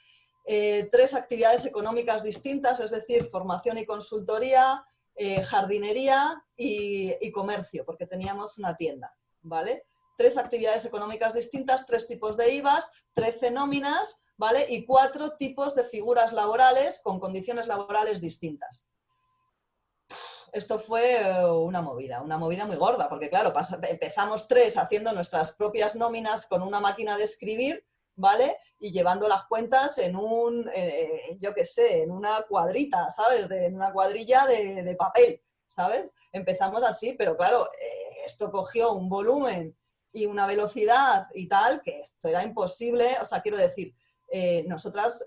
Eh, tres actividades económicas distintas, es decir, formación y consultoría, eh, jardinería y, y, comercio, porque teníamos una tienda, ¿vale? Tres actividades económicas distintas, tres tipos de IVAs, 13 nóminas, ¿vale? Y cuatro tipos de figuras laborales con condiciones laborales distintas esto fue eh, una movida, una movida muy gorda, porque claro, empezamos tres haciendo nuestras propias nóminas con una máquina de escribir, ¿vale? Y llevando las cuentas en un, eh, yo qué sé, en una cuadrita, ¿sabes? en una cuadrilla de, papel, ¿sabes? Empezamos así, pero claro, eh, esto cogió un volumen y una velocidad y tal, que esto era imposible, o sea, quiero decir, nosotras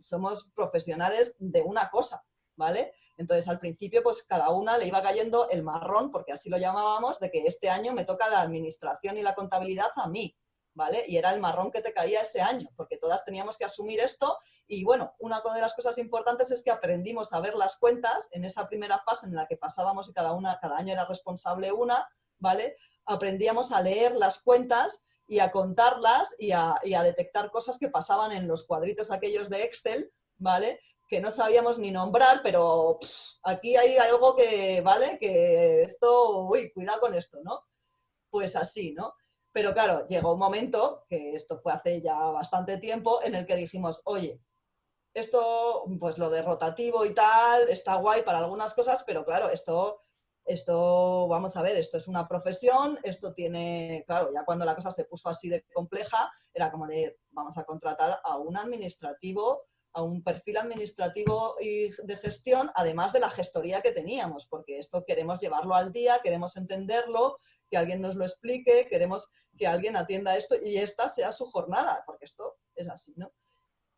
somos profesionales de una cosa, ¿vale? Entonces, al principio, pues cada una le iba cayendo el marrón, porque así lo llamábamos, de que este año me toca la administración y la contabilidad a mí, ¿vale? Y era el marrón que te caía ese año, porque todas teníamos que asumir esto. Y bueno, una de las cosas importantes es que aprendimos a ver las cuentas en esa primera fase en la que pasábamos y cada, una, cada año era responsable una, ¿vale? Aprendíamos a leer las cuentas y a contarlas y a, y a detectar cosas que pasaban en los cuadritos aquellos de Excel, ¿vale? Que no sabíamos ni nombrar, pero aquí hay algo que, ¿vale? Que esto, uy, cuidado con esto, ¿no? Pues así, ¿no? Pero claro, llegó un momento, que esto fue hace ya bastante tiempo, en el que dijimos, oye, esto, pues lo de rotativo y tal, está guay para algunas cosas, pero claro, esto, esto, vamos a ver, esto es una profesión, esto tiene, claro, ya cuando la cosa se puso así de compleja, era como de, vamos a contratar a un administrativo a un perfil administrativo y de gestión, además de la gestoría que teníamos, porque esto queremos llevarlo al día, queremos entenderlo, que alguien nos lo explique, queremos que alguien atienda esto y esta sea su jornada, porque esto es así, ¿no?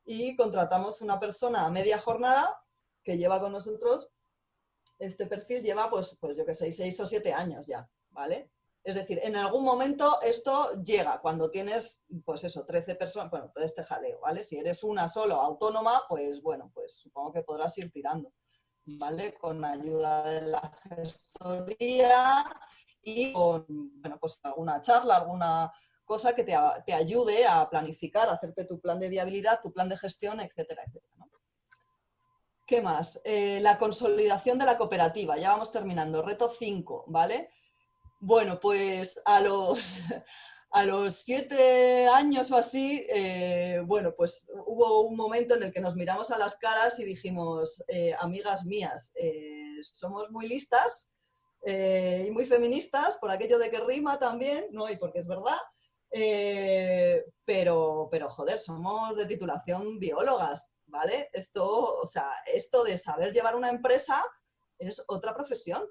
Y contratamos una persona a media jornada que lleva con nosotros, este perfil lleva, pues, pues yo que sé, seis o siete años ya, ¿vale? Es decir, en algún momento esto llega, cuando tienes, pues eso, 13 personas, bueno, todo este jaleo, ¿vale? Si eres una solo autónoma, pues bueno, pues supongo que podrás ir tirando, ¿vale? Con ayuda de la gestoría y con, bueno, pues alguna charla, alguna cosa que te, ayude a planificar, a hacerte tu plan de viabilidad, tu plan de gestión, etcétera, etcétera. ¿Qué más? Eh, la consolidación de la cooperativa. Ya vamos terminando. Reto 5, ¿vale? Bueno, pues a los, a los siete años o así, eh, bueno, pues hubo un momento en el que nos miramos a las caras y dijimos, eh, amigas mías, eh, somos muy listas y muy feministas, por aquello de que rima también, ¿no? Y porque es verdad, pero, pero joder, somos de titulación biólogas, ¿vale? Esto, o sea, esto de saber llevar una empresa es otra profesión.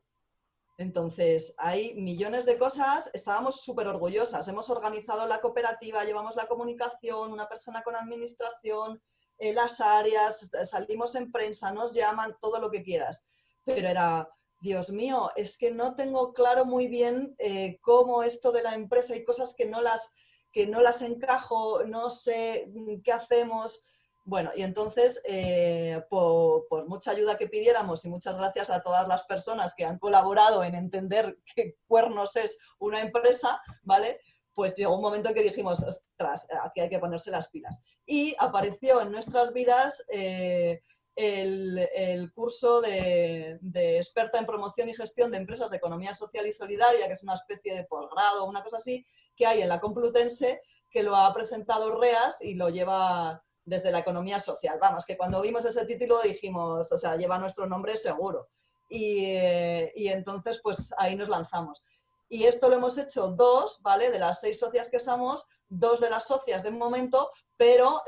Entonces, hay millones de cosas, estábamos súper orgullosas, hemos organizado la cooperativa, llevamos la comunicación, una persona con administración, eh, las áreas, salimos en prensa, nos llaman, todo lo que quieras. Pero era, Dios mío, es que no tengo claro muy bien eh, cómo esto de la empresa, hay cosas que no las, que no las encajo, no sé mm, qué hacemos, bueno, y entonces, eh, por, mucha ayuda que pidiéramos y muchas gracias a todas las personas que han colaborado en entender qué cuernos es una empresa, ¿vale? Pues llegó un momento en que dijimos, ostras, aquí hay que ponerse las pilas. Y apareció en nuestras vidas eh, el, curso de, de, experta en promoción y gestión de empresas de economía social y solidaria, que es una especie de posgrado, una cosa así, que hay en la Complutense, que lo ha presentado REAS y lo lleva desde la economía social. Vamos, que cuando vimos ese título dijimos, o sea, lleva nuestro nombre seguro. Y, eh, entonces, pues ahí nos lanzamos. Y esto lo hemos hecho dos, ¿vale? De las seis socias que somos, dos de las socias de momento, pero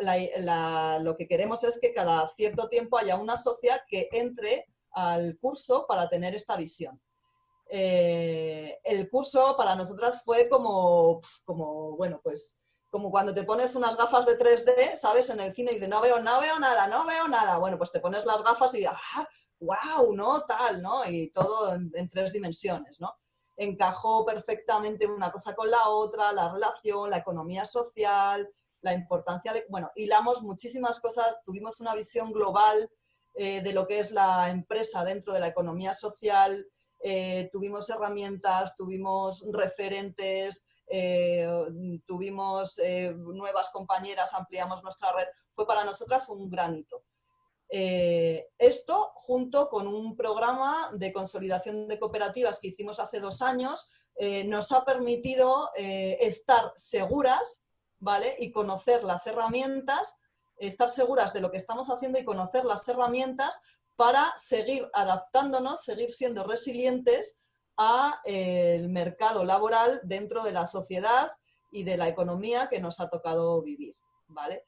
lo que queremos es que cada cierto tiempo haya una socia que entre al curso para tener esta visión. Eh, el curso para nosotras fue como, como bueno, pues como cuando te pones unas gafas de 3D, ¿sabes? En el cine y dices, no veo, no veo nada, no veo nada. Bueno, pues te pones las gafas y ¡ah! ¡Wow! ¿No? Tal, ¿no? Y todo en, tres dimensiones, ¿no? Encajó perfectamente una cosa con la otra, la relación, la economía social, la importancia de... Bueno, hilamos muchísimas cosas, tuvimos una visión global eh, de lo que es la empresa dentro de la economía social, eh, tuvimos herramientas, tuvimos referentes, eh, tuvimos eh, nuevas compañeras, ampliamos nuestra red, fue para nosotras un granito. esto junto con un programa de consolidación de cooperativas que hicimos hace dos años, nos ha permitido estar seguras ¿vale? y conocer las herramientas, estar seguras de lo que estamos haciendo y conocer las herramientas para seguir adaptándonos, seguir siendo resilientes al eh, mercado laboral dentro de la sociedad y de la economía que nos ha tocado vivir, ¿vale?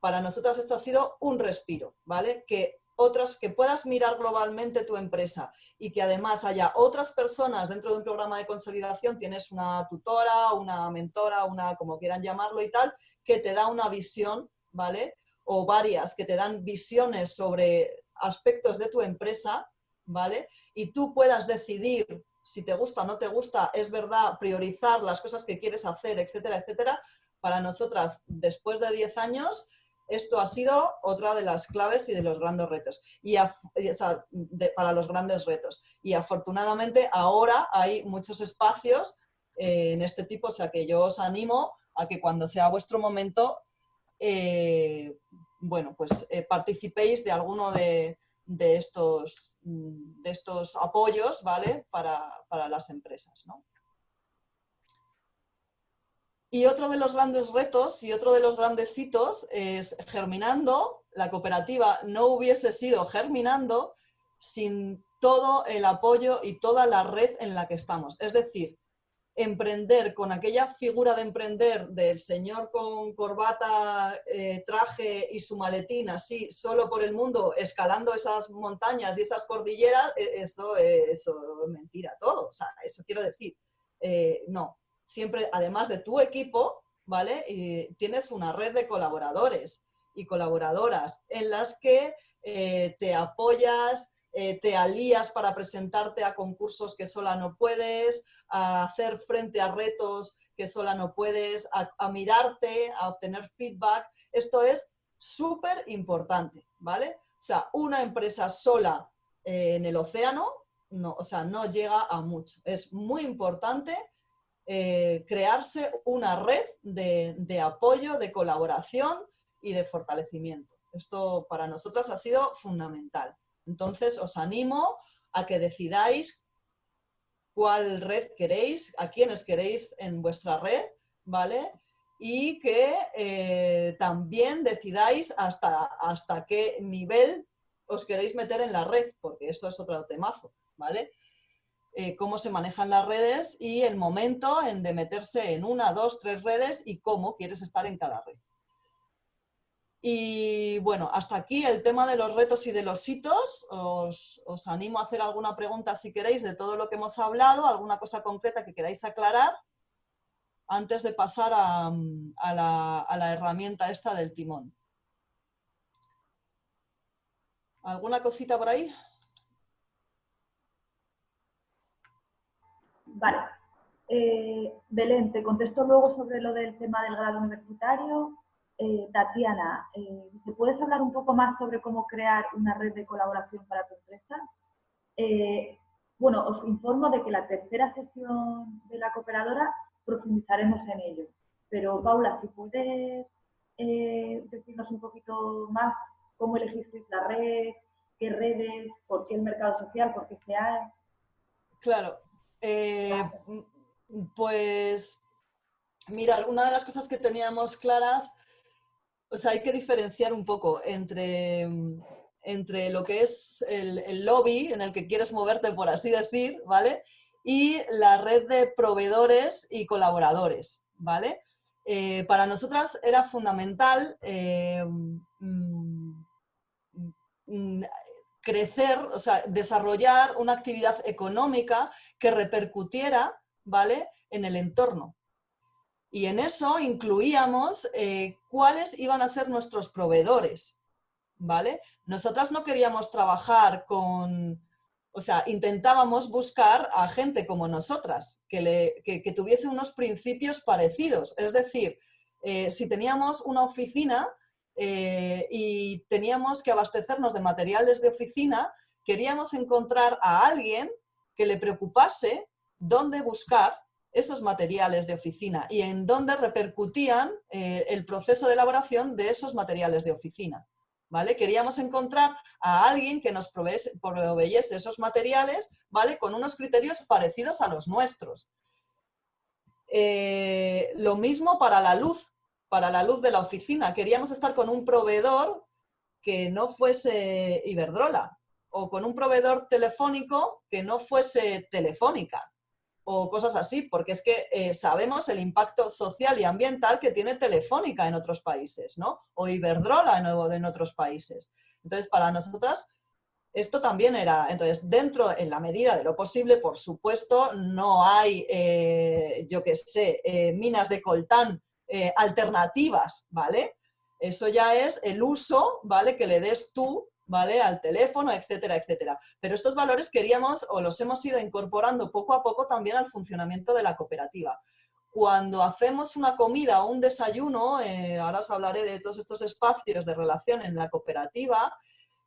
Para nosotras esto ha sido un respiro, ¿vale? Que, otras, que puedas mirar globalmente tu empresa y que además haya otras personas dentro de un programa de consolidación, tienes una tutora, una mentora, una como quieran llamarlo y tal, que te da una visión, ¿vale? O varias que te dan visiones sobre aspectos de tu empresa, ¿vale? Y tú puedas decidir si te gusta no te gusta, es verdad, priorizar las cosas que quieres hacer, etcétera, etcétera. Para nosotras, después de 10 años, esto ha sido otra de las claves y de los grandes retos. Y para los grandes retos. Y afortunadamente ahora hay muchos espacios eh, en este tipo, o sea que yo os animo a que cuando sea vuestro momento, eh, bueno, pues eh, participéis de alguno de, estos, mm, de estos apoyos, ¿vale? Para, las empresas, Y otro de los grandes retos y otro de los grandes hitos es Germinando, la cooperativa no hubiese sido Germinando sin todo el apoyo y toda la red en la que estamos. Es decir, emprender con aquella figura de emprender del señor con corbata, eh, traje y su maletín así, solo por el mundo, escalando esas montañas y esas cordilleras, e, eso, eso es mentira todo. O sea, eso quiero decir, eh, no. Siempre, además de tu equipo, ¿vale? Tienes una red de colaboradores y colaboradoras en las que eh, te apoyas, eh, te alías para presentarte a concursos que sola no puedes, a hacer frente a retos que sola no puedes, a, mirarte, a obtener feedback. Esto es súper importante, ¿vale? O sea, una empresa sola eh, en el océano, no, o sea, no llega a mucho. Es muy importante eh, crearse una red de, de apoyo, de colaboración y de fortalecimiento. Esto para nosotras ha sido fundamental. Entonces, os animo a que decidáis cuál red queréis, a quiénes queréis en vuestra red, ¿vale? Y que eh, también decidáis hasta, hasta qué nivel os queréis meter en la red, porque eso es otro temazo, ¿vale? Eh, cómo se manejan las redes y el momento en de meterse en una, dos, tres redes y cómo quieres estar en cada red. Y bueno, hasta aquí el tema de los retos y de los hitos. Os, animo a hacer alguna pregunta si queréis de todo lo que hemos hablado, alguna cosa concreta que queráis aclarar antes de pasar a, la, herramienta esta del timón. ¿Alguna cosita por ahí? Vale. Eh, Belén, te contesto luego sobre lo del tema del grado universitario eh, Tatiana, eh, ¿te puedes hablar un poco más sobre cómo crear una red de colaboración para tu empresa? Eh, bueno, os informo de que la tercera sesión de la cooperadora profundizaremos en ello. Pero Paula, si puedes decirnos un poquito más cómo elegisteis la red, qué redes, por qué el mercado social, por qué se ha... Claro. pues, mira, una de las cosas que teníamos claras o sea, hay que diferenciar un poco entre, entre lo que es el, lobby en el que quieres moverte, por así decir, ¿vale? Y la red de proveedores y colaboradores, ¿vale? Eh, para nosotras era fundamental eh, mm, mm, crecer, o sea, desarrollar una actividad económica que repercutiera, ¿vale?, en el entorno. Y en eso incluíamos eh, cuáles iban a ser nuestros proveedores, ¿vale? Nosotras no queríamos trabajar con, o sea, intentábamos buscar a gente como nosotras, que, le, tuviese unos principios parecidos. Es decir, eh, si teníamos una oficina eh, y teníamos que abastecernos de materiales de oficina, queríamos encontrar a alguien que le preocupase dónde buscar esos materiales de oficina y en dónde repercutían eh, el proceso de elaboración de esos materiales de oficina. ¿Vale? Queríamos encontrar a alguien que nos proveyese esos materiales ¿vale? con unos criterios parecidos a los nuestros. Eh, lo mismo para la luz, para la luz de la oficina. Queríamos estar con un proveedor que no fuese Iberdrola o con un proveedor telefónico que no fuese Telefónica o cosas así, porque es que eh, sabemos el impacto social y ambiental que tiene Telefónica en otros países, ¿no? O Iberdrola en, en otros países. Entonces, para nosotras, esto también era, entonces, dentro, en la medida de lo posible, por supuesto, no hay, eh, yo qué sé, eh, minas de coltán alternativas, ¿vale? Eso ya es el uso, ¿vale? Que le des tú ¿vale? Al teléfono, etcétera, etcétera. Pero estos valores queríamos o los hemos ido incorporando poco a poco también al funcionamiento de la cooperativa. Cuando hacemos una comida o un desayuno, eh, ahora os hablaré de todos estos espacios de relación en la cooperativa,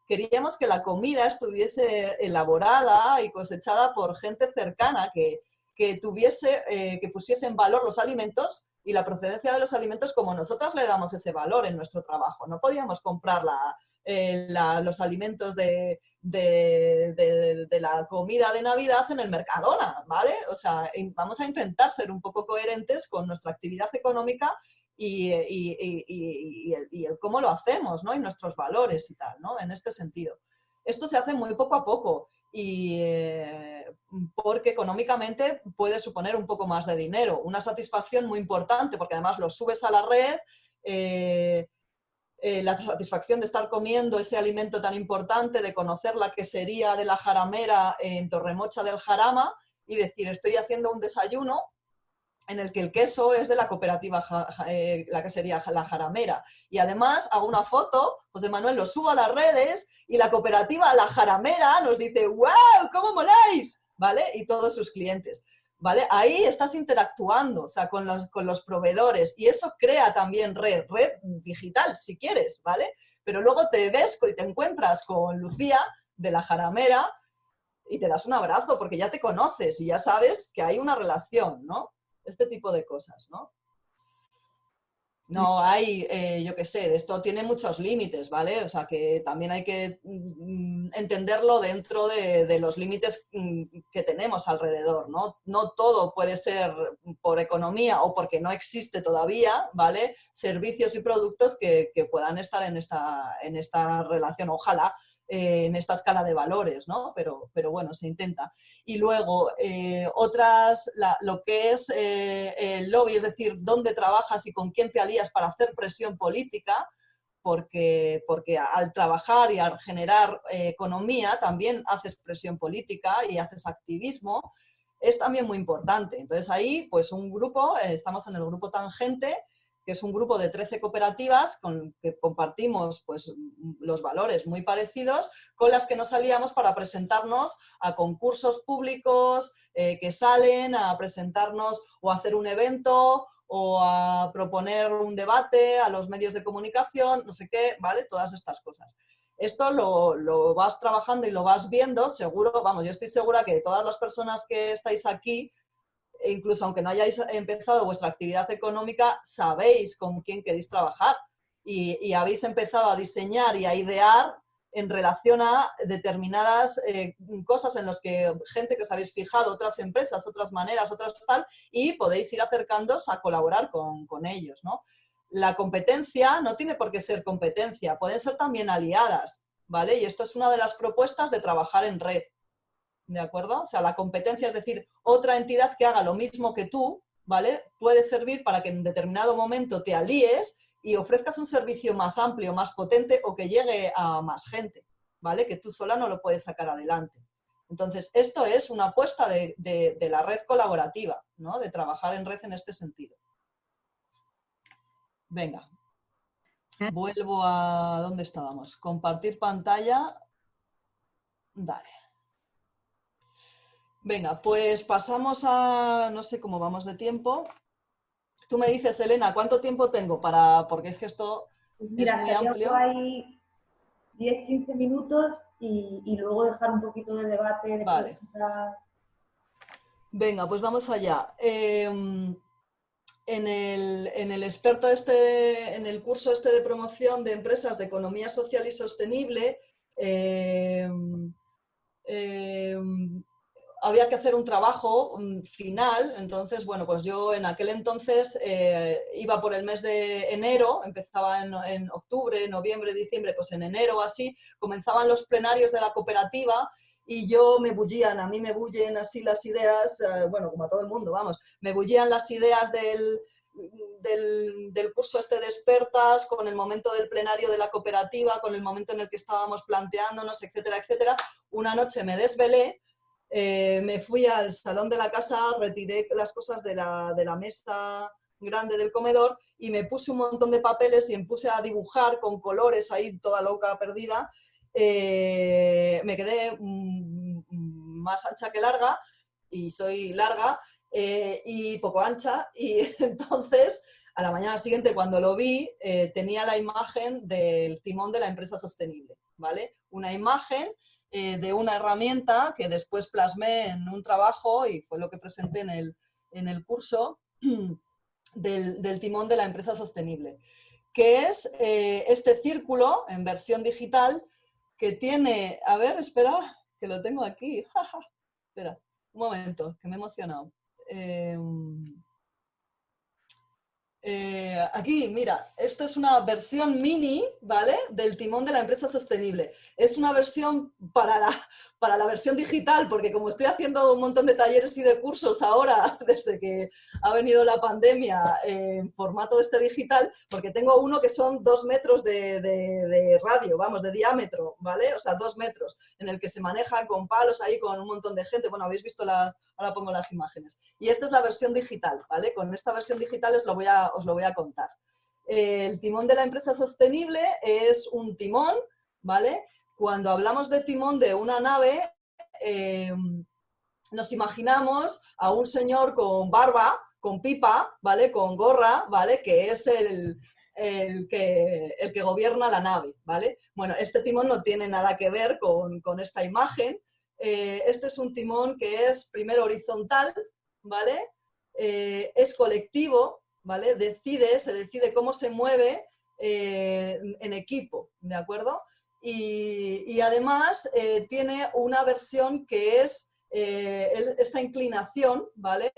queríamos que la comida estuviese elaborada y cosechada por gente cercana que, que tuviese, eh, que pusiese en valor los alimentos y la procedencia de los alimentos como nosotras le damos ese valor en nuestro trabajo. No podíamos comprar la, eh, los alimentos de, la comida de Navidad en el Mercadona, ¿vale? O sea, vamos a intentar ser un poco coherentes con nuestra actividad económica y, el, cómo lo hacemos, ¿no? Y nuestros valores y tal, ¿no? En este sentido. Esto se hace muy poco a poco y eh, porque económicamente puede suponer un poco más de dinero. Una satisfacción muy importante porque además lo subes a la red, eh, eh, la satisfacción de estar comiendo ese alimento tan importante, de conocer la quesería de la jaramera en Torremocha del Jarama y decir, estoy haciendo un desayuno en el que el queso es de la cooperativa, eh, la quesería La Jaramera. Y además hago una foto, José Manuel lo subo a las redes y la cooperativa La Jaramera nos dice, wow, ¿cómo moláis? ¿Vale? Y todos sus clientes. ¿Vale? Ahí estás interactuando, o sea, con los, con los proveedores y eso crea también red, red digital, si quieres, ¿vale? Pero luego te ves y te encuentras con Lucía de la Jaramera y te das un abrazo porque ya te conoces y ya sabes que hay una relación, ¿no? Este tipo de cosas, ¿no? No hay, eh, yo qué sé, esto tiene muchos límites, ¿vale? O sea que también hay que mm, entenderlo dentro de, los límites mm, que tenemos alrededor, ¿no? No todo puede ser por economía o porque no existe todavía, ¿vale? Servicios y productos que, que puedan estar en esta, en esta relación, ojalá, eh, en esta escala de valores, ¿no? Pero, pero bueno, se intenta. Y luego, eh, otras, lo que es eh, el lobby, es decir, dónde trabajas y con quién te alías para hacer presión política, porque, porque al trabajar y al generar economía también haces presión política y haces activismo, es también muy importante. Entonces ahí, pues un grupo, estamos en el grupo Tangente, que es un grupo de 13 cooperativas con que compartimos pues, los valores muy parecidos, con las que nos salíamos para presentarnos a concursos públicos eh, que salen, a presentarnos o a hacer un evento o a proponer un debate a los medios de comunicación, no sé qué, ¿vale? Todas estas cosas. Esto lo, lo vas trabajando y lo vas viendo, seguro, vamos, yo estoy segura que todas las personas que estáis aquí incluso aunque no hayáis empezado vuestra actividad económica, sabéis con quién queréis trabajar y, habéis empezado a diseñar y a idear en relación a determinadas eh, cosas en las que gente que os habéis fijado, otras empresas, otras maneras, otras tal, y podéis ir acercándoos a colaborar con, con ellos. ¿no? La competencia no tiene por qué ser competencia, pueden ser también aliadas, ¿vale? Y esto es una de las propuestas de trabajar en red. ¿De acuerdo? O sea, la competencia, es decir, otra entidad que haga lo mismo que tú, ¿vale? Puede servir para que en determinado momento te alíes y ofrezcas un servicio más amplio, más potente o que llegue a más gente, ¿vale? Que tú sola no lo puedes sacar adelante. Entonces, esto es una apuesta de, de la red colaborativa, ¿no? De trabajar en red en este sentido. Venga, vuelvo a... ¿Dónde estábamos? Compartir pantalla. Dale. Venga, pues pasamos a, no sé cómo vamos de tiempo. Tú me dices, Elena, ¿cuánto tiempo tengo para, porque es que esto pues es muy amplio? Hay 10, 15 minutos y, luego dejar un poquito de debate. vale. Venga, pues vamos allá. Em, en, el, experto este, en el curso este de promoción de empresas de economía social y sostenible, em, había que hacer un trabajo final, entonces, bueno, pues yo en aquel entonces eh, iba por el mes de enero, empezaba en, en, octubre, noviembre, diciembre, pues en enero así, comenzaban los plenarios de la cooperativa y yo me bullían, a mí me bullen así las ideas, eh, bueno, como a todo el mundo, vamos, me bullían las ideas del, del, curso este de expertas, con el momento del plenario de la cooperativa, con el momento en el que estábamos planteándonos, etcétera, etcétera. Una noche me desvelé, eh, me fui al salón de la casa, retiré las cosas de la, de la mesa grande del comedor y me puse un montón de papeles y me puse a dibujar con colores ahí toda loca perdida eh, me quedé mm, más ancha que larga y soy larga eh, y poco ancha y entonces a la mañana siguiente cuando lo vi tenía la imagen del timón de la empresa sostenible, ¿vale? Una imagen de una herramienta que después plasmé en un trabajo y fue lo que presenté en el, en el curso del, del, timón de la empresa sostenible, que es este círculo en versión digital que tiene, a ver, espera, que lo tengo aquí, espera, un momento, que me he emocionado. Em, eh, aquí, mira, esto es una versión mini, ¿vale? Del timón de la empresa sostenible. Es una versión para la, para la versión digital, porque como estoy haciendo un montón de talleres y de cursos ahora, desde que ha venido la pandemia en formato este digital, porque tengo uno que son dos metros de, de, radio, vamos, de diámetro, ¿vale? O sea, dos metros, en el que se maneja con palos ahí, con un montón de gente. Bueno, habéis visto, la, ahora pongo las imágenes. Y esta es la versión digital, ¿vale? Con esta versión digital os lo voy a, os lo voy a contar. El timón de la empresa sostenible es un timón, ¿vale? Cuando hablamos de timón de una nave, em, nos imaginamos a un señor con barba, con pipa, ¿vale? Con gorra, ¿vale? Que es el, que, gobierna la nave, ¿vale? Bueno, este timón no tiene nada que ver con, esta imagen. Eh, este es un timón que es primero horizontal, ¿vale? Eh, es colectivo, ¿vale? Decide, se decide cómo se mueve eh, en equipo, ¿de acuerdo? Y, además eh, tiene una versión que es eh, esta inclinación, ¿vale?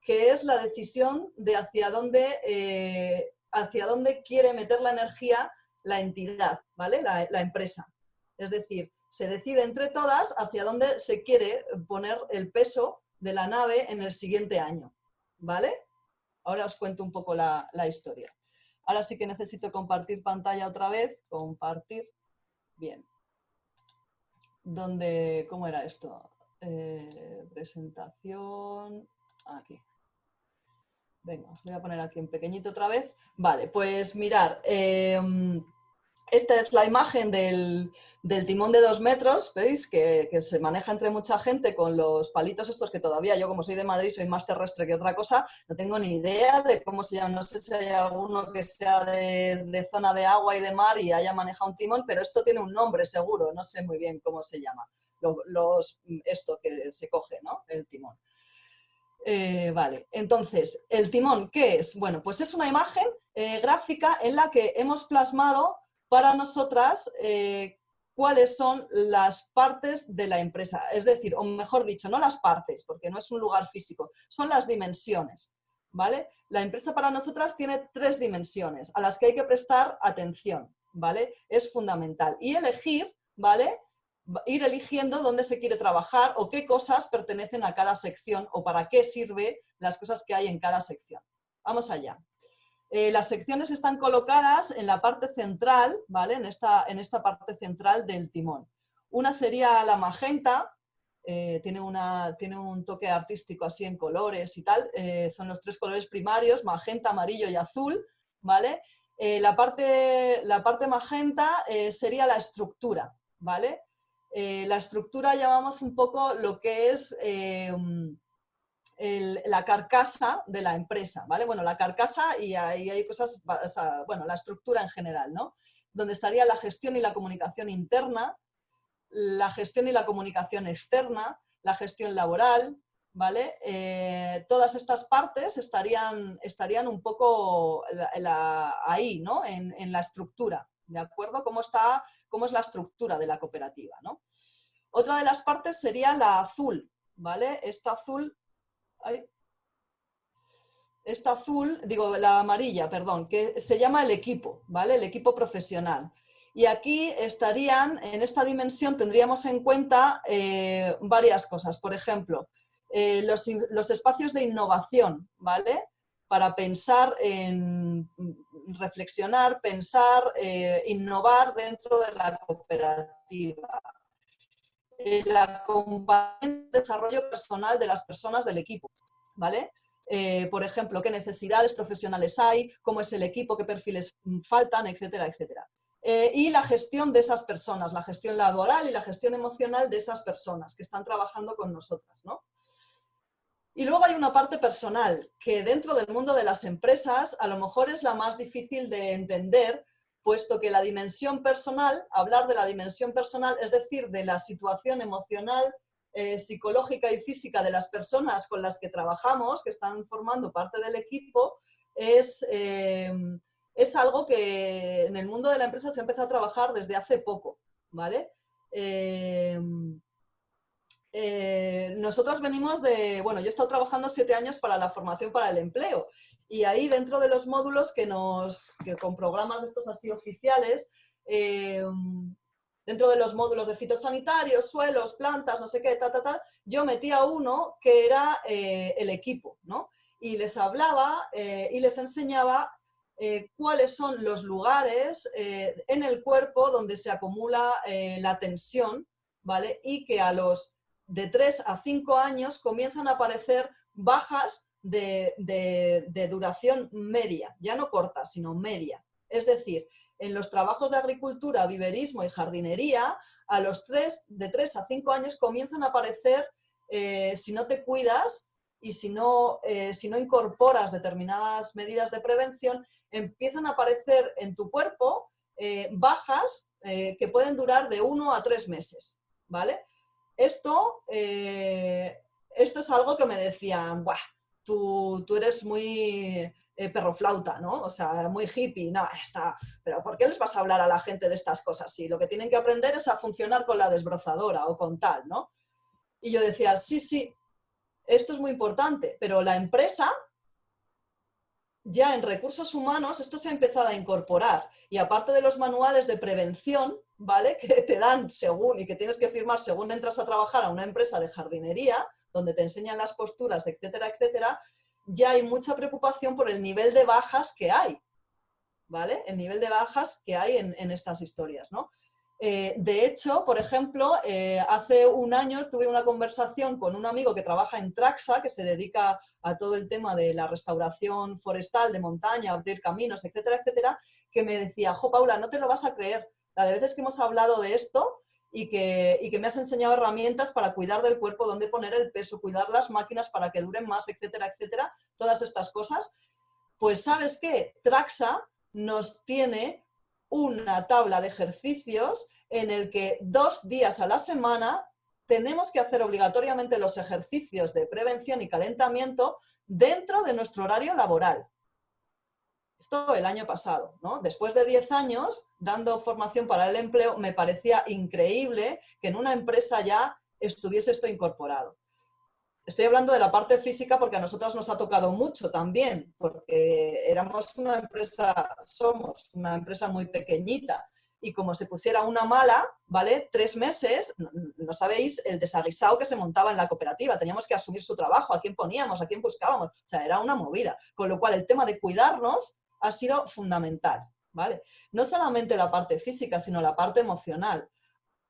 Que es la decisión de hacia dónde, hacia dónde quiere meter la energía la entidad, ¿vale? La, la empresa. Es decir, se decide entre todas hacia dónde se quiere poner el peso de la nave en el siguiente año, ¿vale? Ahora os cuento un poco la, historia. Ahora sí que necesito compartir pantalla otra vez. Compartir. Bien. ¿Dónde, ¿Cómo era esto? Eh, presentación. Aquí. Venga, voy a poner aquí en pequeñito otra vez. Vale, pues mirar. Em, esta es la imagen del, timón de dos metros, ¿veis? Que, se maneja entre mucha gente con los palitos estos que todavía yo, como soy de Madrid, soy más terrestre que otra cosa, no tengo ni idea de cómo se llama. No sé si hay alguno que sea de, zona de agua y de mar y haya manejado un timón, pero esto tiene un nombre seguro, no sé muy bien cómo se llama. Los, esto que se coge, ¿no? El timón. Eh, vale, entonces, ¿el timón qué es? Bueno, pues es una imagen eh, gráfica en la que hemos plasmado para nosotras eh, cuáles son las partes de la empresa. Es decir, o mejor dicho, no las partes, porque no es un lugar físico, son las dimensiones. ¿vale? La empresa para nosotras tiene tres dimensiones a las que hay que prestar atención. ¿vale? Es fundamental. Y elegir, ¿vale? ir eligiendo dónde se quiere trabajar o qué cosas pertenecen a cada sección o para qué sirve las cosas que hay en cada sección. Vamos allá. Eh, las secciones están colocadas en la parte central, ¿vale? En esta, en esta parte central del timón. Una sería la magenta, eh, tiene, una, tiene un toque artístico así en colores y tal, eh, son los tres colores primarios, magenta, amarillo y azul, ¿vale? la, parte, la parte magenta sería la estructura, ¿vale? la estructura llamamos un poco lo que es la carcasa de la empresa, ¿vale? Bueno, la carcasa y ahí hay cosas, bueno, la estructura en general, ¿no? Donde estaría la gestión y la comunicación interna, la gestión y la comunicación externa, la gestión laboral, ¿vale? Eh, todas estas partes estarían, estarían un poco ahí, ¿no? En, la estructura, ¿de acuerdo? ¿Cómo, está, ¿Cómo es la estructura de la cooperativa, ¿no? Otra de las partes sería la azul, ¿vale? Esta azul... esta azul, digo, la amarilla, perdón, que se llama el equipo, ¿vale? El equipo profesional. Y aquí estarían, en esta dimensión tendríamos en cuenta eh, varias cosas. Por ejemplo, eh, los, espacios de innovación, ¿vale? Para pensar en reflexionar, pensar, eh, innovar dentro de la cooperativa. El acompañamiento desarrollo personal de las personas del equipo, ¿vale? por ejemplo, qué necesidades profesionales hay, cómo es el equipo, qué perfiles faltan, etcétera, etcétera. Eh, y la gestión de esas personas, la gestión laboral y la gestión emocional de esas personas que están trabajando con nosotras. ¿no? Y luego hay una parte personal, que dentro del mundo de las empresas a lo mejor es la más difícil de entender, puesto que la dimensión personal, hablar de la dimensión personal, es decir, de la situación emocional, eh, psicológica y física de las personas con las que trabajamos, que están formando parte del equipo, es... Eh, es algo que en el mundo de la empresa se empezado a trabajar desde hace poco, ¿vale? Eh, nosotros venimos de, bueno, yo he estado trabajando siete años para la formación para el empleo y ahí dentro de los módulos que nos, que con programas de estos así oficiales, eh, dentro de los módulos de fitosanitarios, suelos, plantas, no sé qué, ta, ta, ta, yo metía uno que era el equipo, ¿no? Y les hablaba y les enseñaba eh, cuáles son los lugares eh, en el cuerpo donde se acumula eh, la tensión, ¿vale? Y que a los de 3 a 5 años comienzan a aparecer bajas de, duración media, ya no corta, sino media. Es decir, en los trabajos de agricultura, viverismo y jardinería, a los 3, de 3 a 5 años comienzan a aparecer, si no te cuidas, y si no, si no incorporas determinadas medidas de prevención, empiezan a aparecer en tu cuerpo eh, bajas eh, que pueden durar de uno a tres meses, ¿vale? Esto, eh, esto es algo que me decían, Buah, tú, tú eres muy perroflauta, ¿no? O sea, muy hippie, no, está, pero ¿por qué les vas a hablar a la gente de estas cosas? Si lo que tienen que aprender es a funcionar con la desbrozadora o con tal, ¿no? Y yo decía, sí, sí, esto es muy importante, pero la empresa ya en recursos humanos esto se ha empezado a incorporar y aparte de los manuales de prevención, ¿vale? Que te dan según y que tienes que firmar según entras a trabajar a una empresa de jardinería, donde te enseñan las posturas, etcétera, etcétera, ya hay mucha preocupación por el nivel de bajas que hay, ¿vale? El nivel de bajas que hay en, en estas historias, ¿no? Eh, de hecho, por ejemplo, eh, hace un año tuve una conversación con un amigo que trabaja en Traxa, que se dedica a todo el tema de la restauración forestal, de montaña, abrir caminos, etcétera, etcétera, que me decía, jo, Paula, no te lo vas a creer, la de veces que hemos hablado de esto y que, y que me has enseñado herramientas para cuidar del cuerpo, dónde poner el peso, cuidar las máquinas para que duren más, etcétera, etcétera, todas estas cosas, pues ¿sabes qué? Traxa nos tiene una tabla de ejercicios en el que dos días a la semana tenemos que hacer obligatoriamente los ejercicios de prevención y calentamiento dentro de nuestro horario laboral. Esto el año pasado, ¿no? Después de 10 años dando formación para el empleo, me parecía increíble que en una empresa ya estuviese esto incorporado. Estoy hablando de la parte física porque a nosotras nos ha tocado mucho también, porque éramos una empresa, somos una empresa muy pequeñita y como se pusiera una mala, ¿vale? Tres meses, no, sabéis el desaguisado que se montaba en la cooperativa, teníamos que asumir su trabajo, a quién poníamos, a quién buscábamos, o sea, era una movida. Con lo cual el tema de cuidarnos ha sido fundamental, ¿vale? No solamente la parte física, sino la parte emocional.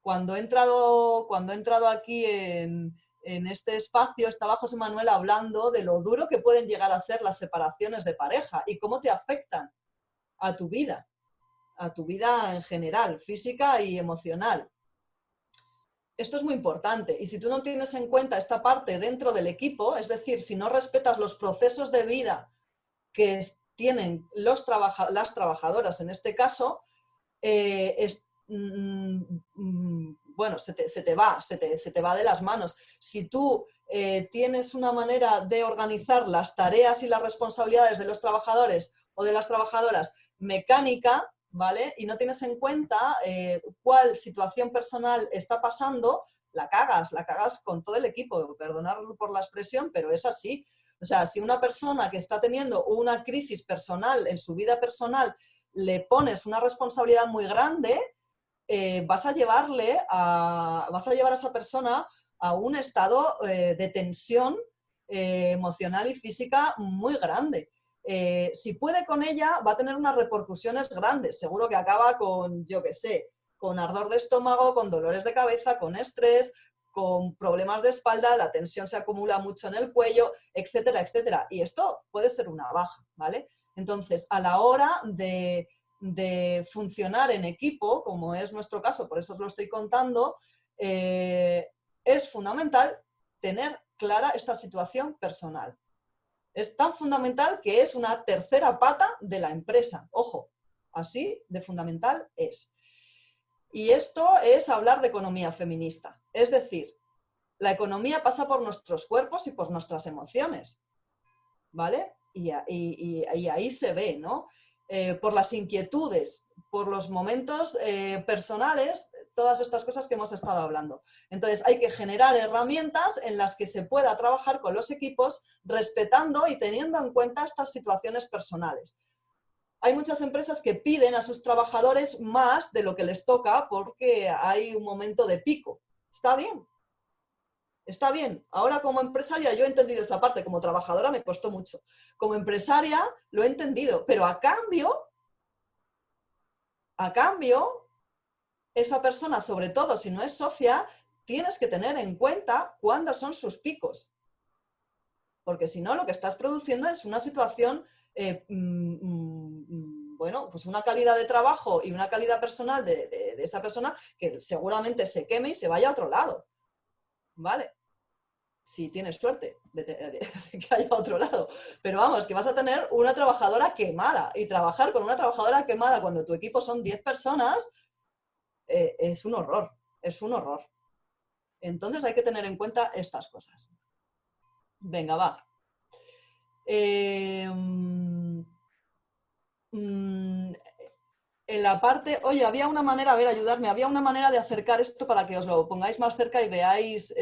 Cuando he entrado, cuando he entrado aquí en, en este espacio estaba José Manuel hablando de lo duro que pueden llegar a ser las separaciones de pareja y cómo te afectan a tu vida, a tu vida en general, física y emocional. Esto es muy importante y si tú no tienes en cuenta esta parte dentro del equipo, es decir, si no respetas los procesos de vida que tienen los las trabajadoras en este caso, eh, mm, mm, bueno, se te, va, se te, va de las manos. Si tú eh, tienes una manera de organizar las tareas y las responsabilidades de los trabajadores o de las trabajadoras mecánica, ¿vale? Y no tienes en cuenta eh, cuál situación personal está pasando, la cagas, la cagas con todo el equipo, perdonar por la expresión, pero es así. O sea, si una persona que está teniendo una crisis personal en su vida personal le pones una responsabilidad muy grande, eh, vas a llevarle a, vas a llevar a esa persona a un estado eh, de tensión eh, emocional y física muy grande. si puede con ella, va a tener unas repercusiones grandes. Seguro que acaba con, yo qué sé, con ardor de estómago, con dolores de cabeza, con estrés, con problemas de espalda, la tensión se acumula mucho en el cuello, etcétera, etcétera. Y esto puede ser una baja, ¿vale? Entonces, a la hora de, funcionar en equipo, como es nuestro caso, por eso os lo estoy contando, eh, es fundamental tener clara esta situación personal. Es tan fundamental que es una tercera pata de la empresa. Ojo, así de fundamental es. Y esto es hablar de economía feminista. Es decir, la economía pasa por nuestros cuerpos y por nuestras emociones. ¿Vale? Y, ahí se ve, ¿no? Eh, por las inquietudes, por los momentos eh, personales, todas estas cosas que hemos estado hablando. Entonces hay que generar herramientas en las que se pueda trabajar con los equipos respetando y teniendo en cuenta estas situaciones personales hay muchas empresas que piden a sus trabajadores más de lo que les toca porque hay un momento de pico. Está bien, está bien. Ahora como empresaria yo he entendido esa parte, como trabajadora me costó mucho. Como empresaria lo he entendido, pero a cambio, a cambio, esa persona, sobre todo si no es socia, tienes que tener en cuenta cuándo son sus picos. Porque si no, lo que estás produciendo es una situación eh, mm, mm, bueno, pues una calidad de trabajo y una calidad personal de, esa persona que seguramente se queme y se vaya a otro lado. ¿Vale? Si tienes suerte de, que haya otro lado. Pero vamos, que vas a tener una trabajadora quemada. Y trabajar con una trabajadora quemada cuando tu equipo son 10 personas eh, es un horror. Es un horror. Entonces hay que tener en cuenta estas cosas. Venga, va. Eh, en la parte, oye, había una manera, a ver, ayudarme, había una manera de acercar esto para que os lo pongáis más cerca y veáis,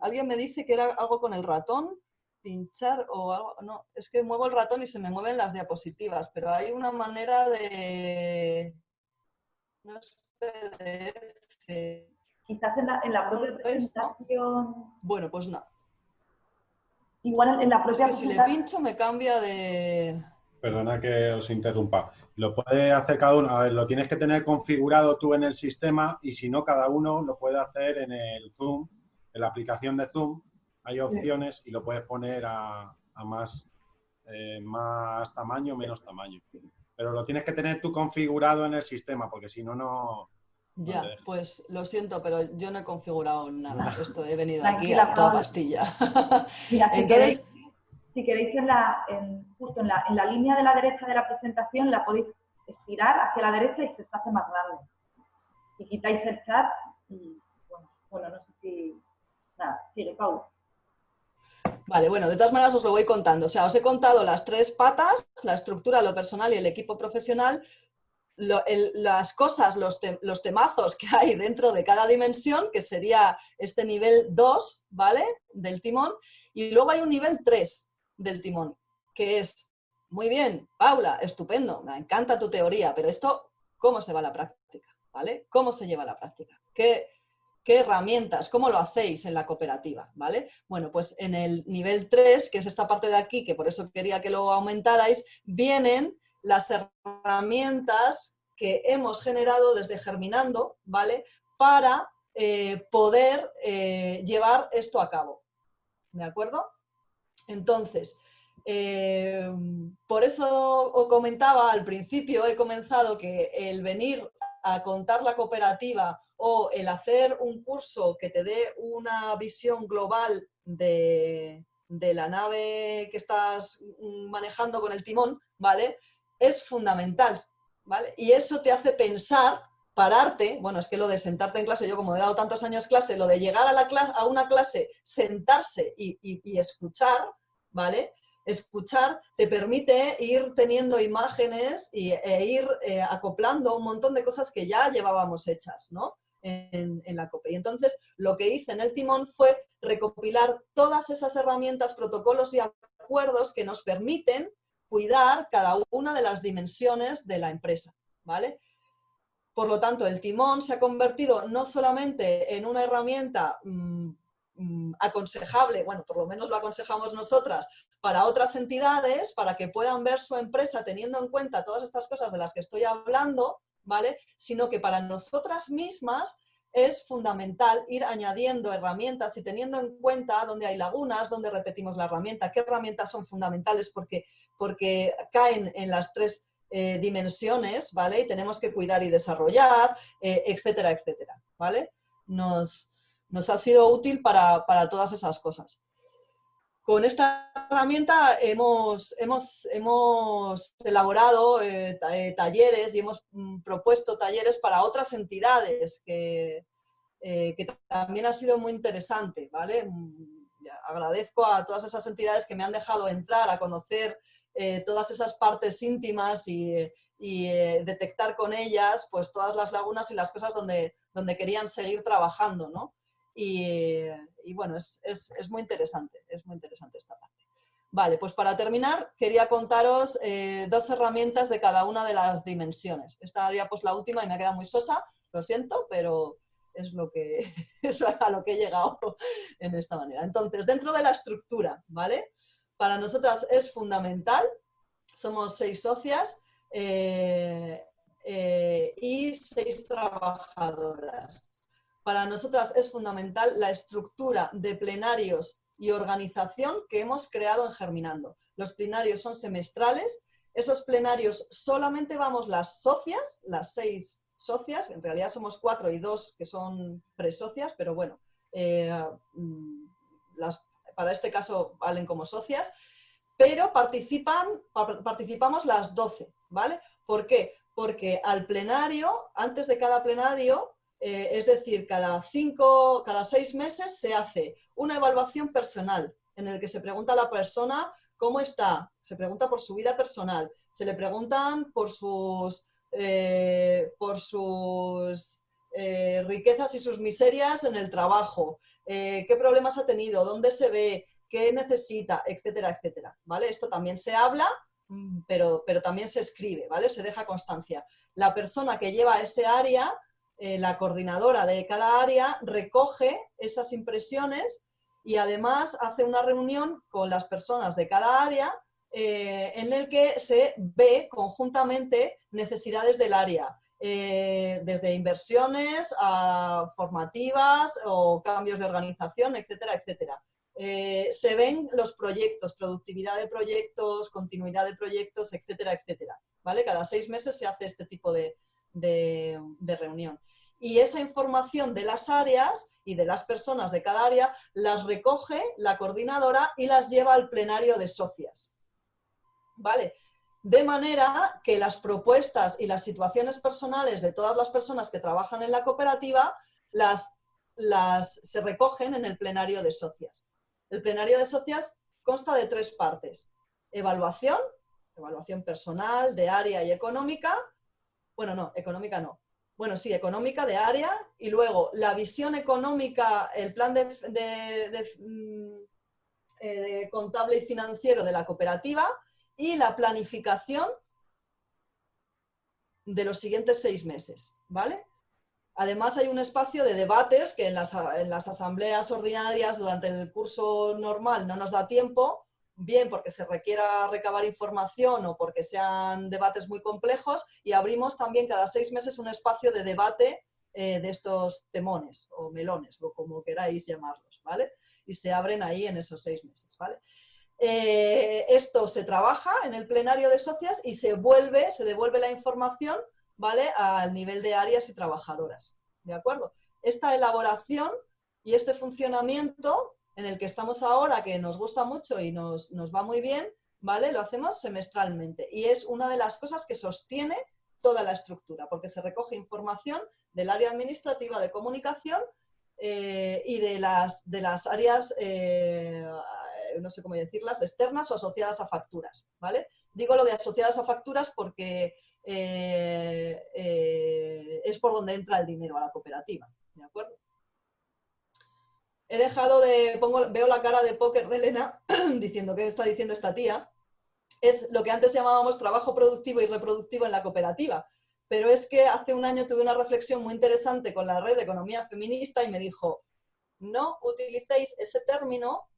alguien me dice que era algo con el ratón, pinchar o algo, no, es que muevo el ratón y se me mueven las diapositivas, pero hay una manera de... No es PDF. Quizás en la, en la propia presentación... Bueno, pues no. Igual en la propia... Es que si le pincho me cambia de... Perdona que os interrumpa. Lo puede hacer cada uno, a ver, lo tienes que tener configurado tú en el sistema y si no, cada uno lo puede hacer en el Zoom, en la aplicación de Zoom. Hay opciones y lo puedes poner a, más, eh, más tamaño, menos tamaño. Pero lo tienes que tener tú configurado en el sistema porque si no, no, ya, pues lo siento, pero yo no he configurado nada. Esto he venido aquí a toda pastilla. Mira, si Queréis, en la, justo en la, en la, línea de la derecha de la presentación, la podéis estirar hacia la derecha y se hace más grande. Si quitáis el chat, y, bueno, bueno, no sé si... Nada, sigue, Pau. Vale, bueno, de todas maneras os lo voy contando. O sea, os he contado las tres patas, la estructura, lo personal y el equipo profesional, las cosas, los, los, temazos que hay dentro de cada dimensión, que sería este nivel 2, ¿vale? Del timón. Y luego hay un nivel 3 del timón, que es, muy bien, Paula, estupendo, me encanta tu teoría, pero esto, ¿cómo se va a la práctica? ¿Vale? ¿Cómo se lleva a la práctica? ¿Qué, ¿Qué herramientas? ¿Cómo lo hacéis en la cooperativa? ¿Vale? Bueno, pues en el nivel 3, que es esta parte de aquí, que por eso quería que lo aumentarais, vienen las herramientas que hemos generado desde Germinando, ¿vale? Para eh, poder eh, llevar esto a cabo, ¿de acuerdo? Entonces, eh, por eso os comentaba al principio, he comenzado que el venir a contar la cooperativa o el hacer un curso que te dé una visión global de, de la nave que estás manejando con el timón, ¿vale? es fundamental, ¿vale? Y eso te hace pensar pararte, bueno, es que lo de sentarte en clase, yo como he dado tantos años clase, lo de llegar a, la clase, a una clase, sentarse y, escuchar, ¿vale? Escuchar te permite ir teniendo imágenes y, e ir eh, acoplando un montón de cosas que ya llevábamos hechas, ¿no? En, la COPE. Y entonces lo que hice en el timón fue recopilar todas esas herramientas, protocolos y acuerdos que nos permiten cuidar cada una de las dimensiones de la empresa, ¿vale? Por lo tanto, el timón se ha convertido no solamente en una herramienta mm, aconsejable, bueno, por lo menos lo aconsejamos nosotras, para otras entidades, para que puedan ver su empresa teniendo en cuenta todas estas cosas de las que estoy hablando, ¿vale? Sino que para nosotras mismas es fundamental ir añadiendo herramientas y teniendo en cuenta dónde hay lagunas, dónde repetimos la herramienta, qué herramientas son fundamentales porque, porque caen en las tres eh, dimensiones, ¿vale? Y tenemos que cuidar y desarrollar, eh, etcétera, etcétera, ¿vale? Nos, ha sido útil para, todas esas cosas. Con esta herramienta hemos, hemos, hemos elaborado eh, talleres y hemos mm, propuesto talleres para otras entidades que, que también ha sido muy interesante, ¿vale? Mm, agradezco a todas esas entidades que me han dejado entrar a conocer eh, todas esas partes íntimas y, eh, detectar con ellas pues todas las lagunas y las cosas donde, donde querían seguir trabajando, ¿no? Y, bueno, es, muy interesante, es muy interesante esta parte. Vale, pues para terminar quería contaros eh, dos herramientas de cada una de las dimensiones. Esta pues la última y me ha quedado muy sosa, lo siento, pero es, lo que, es a lo que he llegado en esta manera. Entonces, dentro de la estructura, ¿vale? para nosotras es fundamental. Somos seis socias eh, eh, y seis trabajadoras. Para nosotras es fundamental la estructura de plenarios y organización que hemos creado en Germinando. Los plenarios son semestrales. Esos plenarios solamente vamos las socias, las seis socias, en realidad somos cuatro y dos que son presocias, pero bueno, eh, mm, para este caso valen como socias, pero participan, participamos las 12, ¿vale? ¿Por qué? Porque al plenario, antes de cada plenario, eh, es decir, cada cinco, cada seis meses se hace una evaluación personal en el que se pregunta a la persona cómo está, se pregunta por su vida personal, se le preguntan por sus, eh, por sus eh, riquezas y sus miserias en el trabajo, qué problemas ha tenido, dónde se ve, qué necesita, etcétera, etcétera, ¿vale? Esto también se habla, mm, pero, pero también se escribe, ¿vale? Se deja constancia. La persona que lleva ese área, eh, la coordinadora de cada área, recoge esas impresiones y además hace una reunión con las personas de cada área eh, en el que se ve conjuntamente necesidades del área, eh, desde inversiones a formativas o cambios de organización, etcétera, etcétera. Se ven los proyectos, productividad de proyectos, continuidad de proyectos, etcétera, etcétera. ¿vale? Cada seis meses se hace este tipo de, de reunión. Y esa información de las áreas y de las personas de cada área las recoge la coordinadora y las lleva al plenario de socias. ¿Vale? de manera que las propuestas y las situaciones personales de todas las personas que trabajan en la cooperativa las, las, se recogen en el plenario de socias. El plenario de socias consta de tres partes. Evaluación, evaluación personal, de área y económica. Bueno, no, económica no. Bueno, sí, económica, de área. Y luego la visión económica, el plan de, de, mm, eh, contable y financiero de la cooperativa y la planificación de los siguientes seis meses, ¿vale? Además hay un espacio de debates que en las, asambleas ordinarias durante el curso normal no nos da tiempo, bien porque se requiera recabar información o porque sean debates muy complejos y abrimos también cada seis meses un espacio de debate eh, de estos temones o melones o como queráis llamarlos, ¿vale? Y se abren ahí en esos seis meses, ¿vale? Eh, esto se trabaja en el plenario de socias y se vuelve, se devuelve la información ¿vale? al nivel de áreas y trabajadoras. ¿De acuerdo? Esta elaboración y este funcionamiento en el que estamos ahora, que nos gusta mucho y nos, va muy bien, ¿vale? Lo hacemos semestralmente y es una de las cosas que sostiene toda la estructura, porque se recoge información del área administrativa de comunicación eh, y de las, de las áreas, eh, no sé cómo decirlas, externas o asociadas a facturas, ¿vale? Digo lo de asociadas a facturas porque eh, es por donde entra el dinero a la cooperativa, ¿de acuerdo? He dejado de, veo la cara de póker de Elena diciendo qué está diciendo esta tía, es lo que antes llamábamos trabajo productivo y reproductivo en la cooperativa. Pero es que hace un año tuve una reflexión muy interesante con la red de economía feminista y me dijo, no utilicéis ese término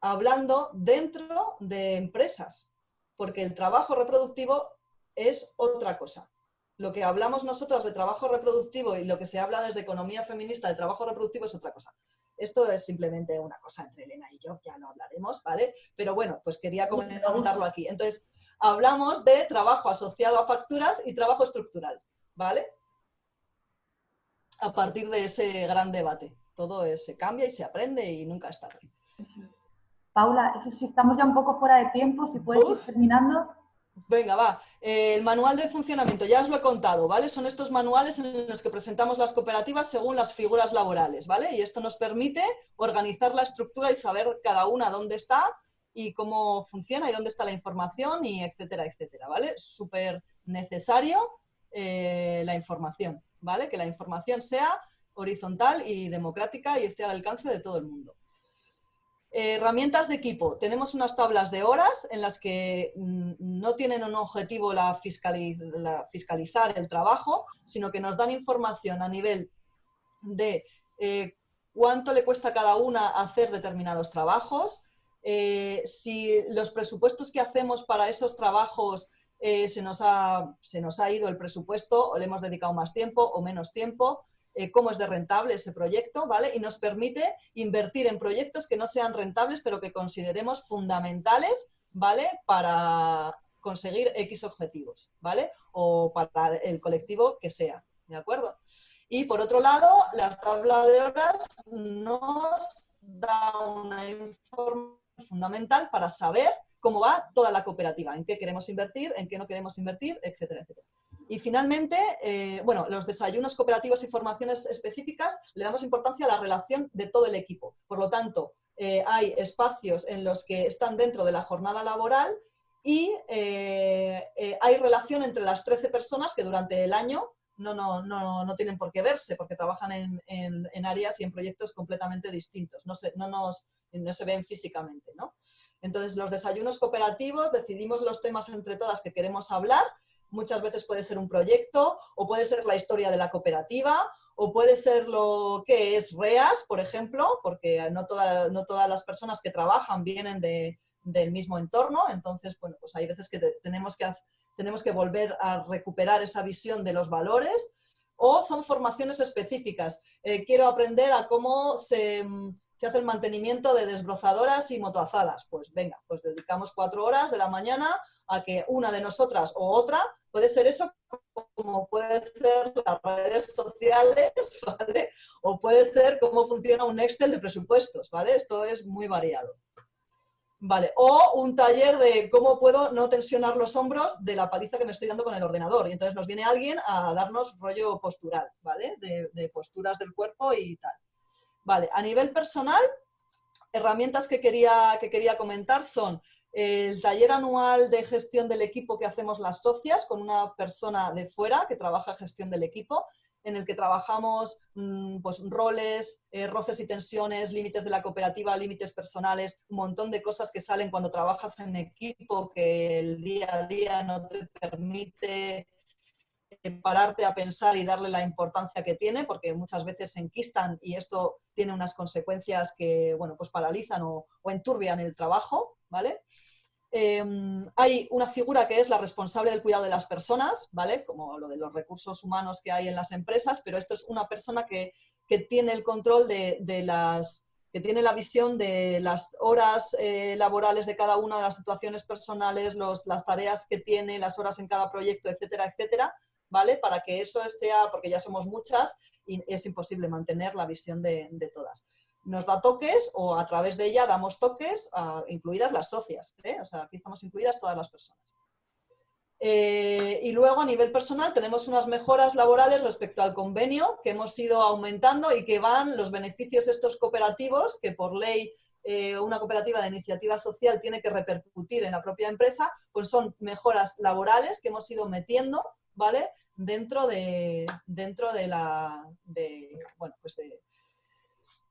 hablando dentro de empresas, porque el trabajo reproductivo es otra cosa. Lo que hablamos nosotros de trabajo reproductivo y lo que se habla desde economía feminista de trabajo reproductivo es otra cosa. Esto es simplemente una cosa entre Elena y yo, ya lo hablaremos, ¿vale? Pero bueno, pues quería comentarlo aquí. Entonces, hablamos de trabajo asociado a facturas y trabajo estructural, ¿vale? A partir de ese gran debate. Todo se cambia y se aprende y nunca es tarde. Paula, eso sí, estamos ya un poco fuera de tiempo, si puedes ir terminando. Venga, va. Eh, el manual de funcionamiento, ya os lo he contado, ¿vale? Son estos manuales en los que presentamos las cooperativas según las figuras laborales, ¿vale? Y esto nos permite organizar la estructura y saber cada una dónde está y cómo funciona y dónde está la información y etcétera, etcétera, ¿vale? Súper necesario eh, la información, ¿vale? Que la información sea horizontal y democrática y esté al alcance de todo el mundo. Herramientas de equipo. Tenemos unas tablas de horas en las que mm, no tienen un objetivo la, fiscalizar el trabajo, sino que nos dan información a nivel de eh, cuánto le cuesta a cada una hacer determinados trabajos, eh, si los presupuestos que hacemos para esos trabajos eh, se, nos ha, se, nos ha, ido el presupuesto o le hemos dedicado más tiempo o menos tiempo, eh, cómo es de rentable ese proyecto, ¿vale? Y nos permite invertir en proyectos que no sean rentables, pero que consideremos fundamentales, ¿vale? Para conseguir X objetivos, ¿vale? O para el colectivo que sea, ¿de acuerdo? Y por otro lado, la tabla de horas nos da una información fundamental para saber cómo va toda la cooperativa, en qué queremos invertir, en qué no queremos invertir, etcétera, etcétera. Y finalmente, eh, bueno, los desayunos cooperativos y formaciones específicas le damos importancia a la relación de todo el equipo. Por lo tanto, eh, hay espacios en los que están dentro de la jornada laboral y eh, hay relación entre las 13 personas que durante el año no, no, no, no tienen por qué verse porque trabajan en, en, áreas y en proyectos completamente distintos. No, se, no, no se ven físicamente. ¿no? Entonces, los desayunos cooperativos, decidimos los temas entre todas que queremos hablar. Muchas veces puede ser un proyecto, o puede ser la historia de la cooperativa, o puede ser lo que es REAS, por ejemplo, porque no, no todas las personas que trabajan vienen de, del mismo entorno. Entonces, bueno, pues hay veces que tenemos que, tenemos que volver a recuperar esa visión de los valores, o son formaciones específicas. Eh, quiero aprender a cómo se se hace el mantenimiento de desbrozadoras y motoazadas. Pues venga, pues dedicamos cuatro horas de la mañana a que una de nosotras o otra, puede ser eso como puede ser las redes sociales, ¿vale? O puede ser cómo funciona un Excel de presupuestos, ¿vale? Esto es muy variado. Vale, o un taller de cómo puedo no tensionar los hombros de la paliza que me estoy dando con el ordenador. Y entonces nos viene alguien a darnos rollo postural, ¿vale? de posturas del cuerpo y tal. Vale, a nivel personal, herramientas que quería, que quería comentar son el taller anual de gestión del equipo que hacemos las socias con una persona de fuera que trabaja gestión del equipo, en el que trabajamos mm, pues, roles, eh, roces y tensiones, límites de la cooperativa, límites personales, un montón de cosas que salen cuando trabajas en equipo que el día a día no te permite pararte a pensar y darle la importancia que tiene, porque muchas veces se enquistan y esto tiene unas consecuencias que, bueno, pues paralizan o, enturbian el trabajo, ¿vale? Em, hay una figura que es la responsable del cuidado de las personas, ¿vale? Como lo de los recursos humanos que hay en las empresas, pero esto es una persona que, tiene el control de, las que tiene la visión de las horas eh, laborales de cada una de las situaciones personales, las tareas que tiene, las horas en cada proyecto, etcétera, etcétera, ¿vale? Para que eso sea, porque ya somos muchas y es imposible mantener la visión de, todas. Nos da toques o a través de ella damos toques, incluidas las socias, ¿eh? o sea, aquí estamos incluidas todas las personas. Eh, y luego a nivel personal tenemos unas mejoras laborales respecto al convenio que hemos ido aumentando y que van los beneficios estos cooperativos que por ley eh, una cooperativa de iniciativa social tiene que repercutir en la propia empresa, pues son mejoras laborales que hemos ido metiendo, ¿vale? Dentro de, dentro de, la, de, bueno, pues de,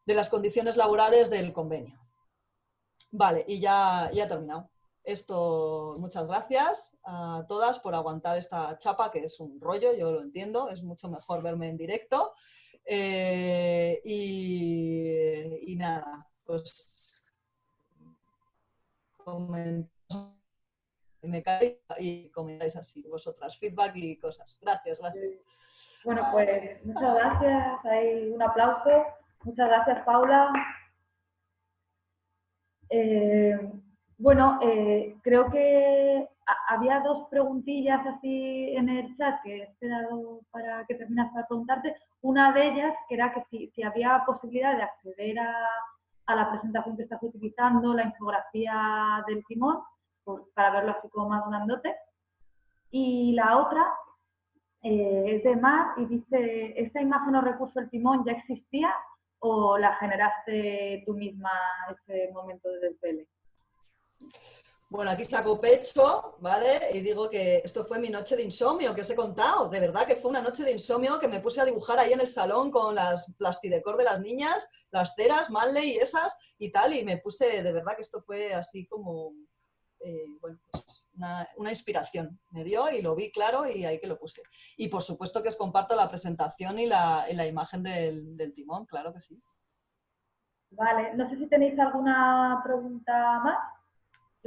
de las condiciones laborales del convenio. Vale, y ya, ya he terminado. Esto, muchas gracias a todas por aguantar esta chapa, que es un rollo, yo lo entiendo, es mucho mejor verme en directo. Eh, y, y, nada, pues me cae y comentáis así vosotras, feedback y cosas. Gracias, gracias. Bueno, pues muchas gracias, hay un aplauso. Muchas gracias, Paula. Eh, bueno, eh, creo que había dos preguntillas así en el chat que he esperado para que terminas para preguntarte. Una de ellas que era que si, había posibilidad de acceder a, la presentación que estás utilizando, la infografía del timón, pues, para verlo así como más grandote. Y la otra eh, es de Mar y dice, ¿esta imagen o recurso del timón ya existía o la generaste tú misma ese momento de desvele? Bueno, aquí saco pecho, ¿vale? Y digo que esto fue mi noche de insomnio, que os he contado. De verdad que fue una noche de insomnio que me puse a dibujar ahí en el salón con las plastidecor de las niñas, las ceras, Manley y esas y tal. Y me puse, de verdad que esto fue así como, eh, bueno, pues una, inspiración. Me dio y lo vi claro y ahí que lo puse. Y por supuesto que os comparto la presentación y la, imagen del, del timón, claro que sí. Vale, no sé si tenéis alguna pregunta más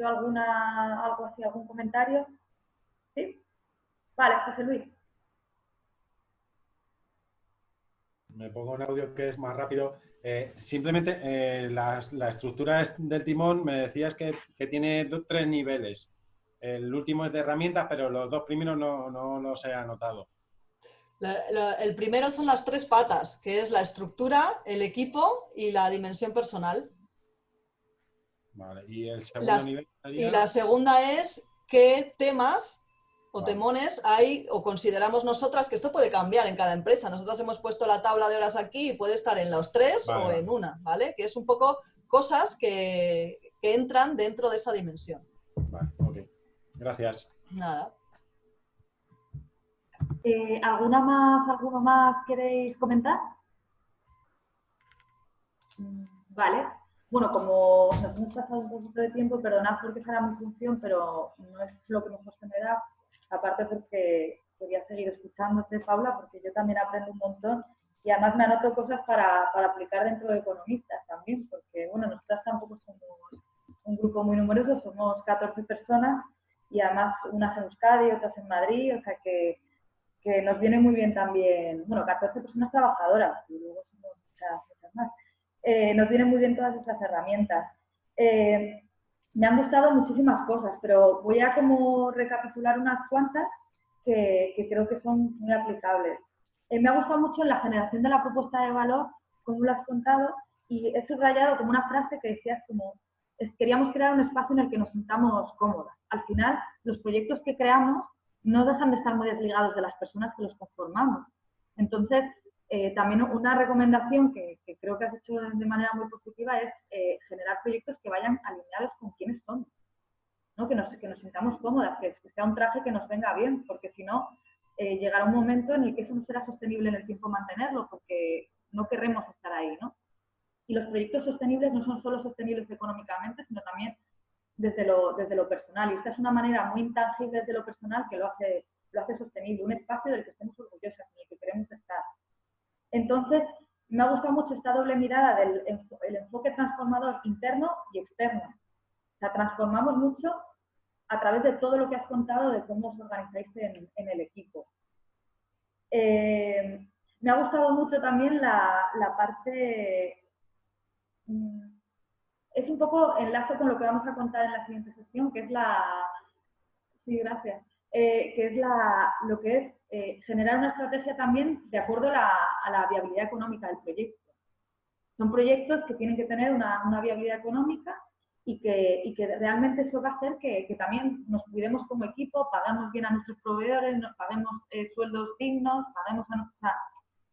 alguna, algo así, algún comentario? ¿Sí? Vale, José Luis. Me pongo un audio que es más rápido. Eh, simplemente eh, la, estructura del timón me decías que, tiene tres niveles. El último es de herramientas, pero los dos primeros no, no los he anotado. el primero son las tres patas, que es la estructura, el equipo y la dimensión personal. Y el segundo nivel Y la segunda es qué temas o temones hay o consideramos nosotras que esto puede cambiar en cada empresa. Nosotras hemos puesto la tabla de horas aquí y puede estar en los tres o en una, ¿vale? Que es un poco cosas que, entran dentro de esa dimensión. Vale, ok. Gracias. Nada. Eh, ¿Alguna más, alguno más queréis comentar? Mm, vale, bueno, como nos hemos pasado un poquito de tiempo, perdonad porque será mi función, pero no es lo que mejor se me da, aparte porque quería seguir escuchándote, Paula, porque yo también aprendo un montón y además me anoto cosas para, aplicar dentro de economistas también, porque bueno, nosotras tampoco somos un grupo muy numeroso, somos 14 personas y además unas en Euskadi, otras en Madrid, o sea que, nos viene muy bien también, bueno, 14 personas trabajadoras y luego somos muchas más. Eh, nos vienen muy bien todas estas herramientas. Eh, me han gustado muchísimas cosas, pero voy a como recapitular unas cuantas que, creo que son muy aplicables. Eh, me ha gustado mucho la generación de la propuesta de valor, como lo has contado, y he subrayado como una frase que decías como, queríamos crear un espacio en el que nos sintamos cómodas. Al final, los proyectos que creamos no dejan de estar muy desligados de las personas que los conformamos. Entonces, eh, también una recomendación que, creo que has hecho de manera muy positiva es eh, generar proyectos que vayan alineados con quienes somos, ¿no? que, nos, que nos sintamos cómodas, que, sea un traje que nos venga bien, porque si no, eh, llegará un momento en el que eso no será sostenible en el tiempo mantenerlo, porque no queremos estar ahí. ¿no? Y los proyectos sostenibles no son solo sostenibles económicamente, sino también desde lo, desde lo personal. Y esta es una manera muy intangible desde lo personal que lo hace, lo hace sostenible, un espacio del que estemos orgullosos, en el que queremos estar. Entonces, me ha gustado mucho esta doble mirada del enfoque transformador interno y externo. O sea, transformamos mucho a través de todo lo que has contado de cómo os organizáis en, el equipo. Eh, me ha gustado mucho también la, parte... Mm, es un poco enlazo con lo que vamos a contar en la siguiente sesión, que es la... Sí, gracias. Eh, que es la, lo que es eh, generar una estrategia también de acuerdo a la, viabilidad económica del proyecto. Son proyectos que tienen que tener una, viabilidad económica y que, y que, realmente eso va a hacer que, también nos cuidemos como equipo, pagamos bien a nuestros proveedores, nos paguemos eh, sueldos dignos, paguemos a nuestra...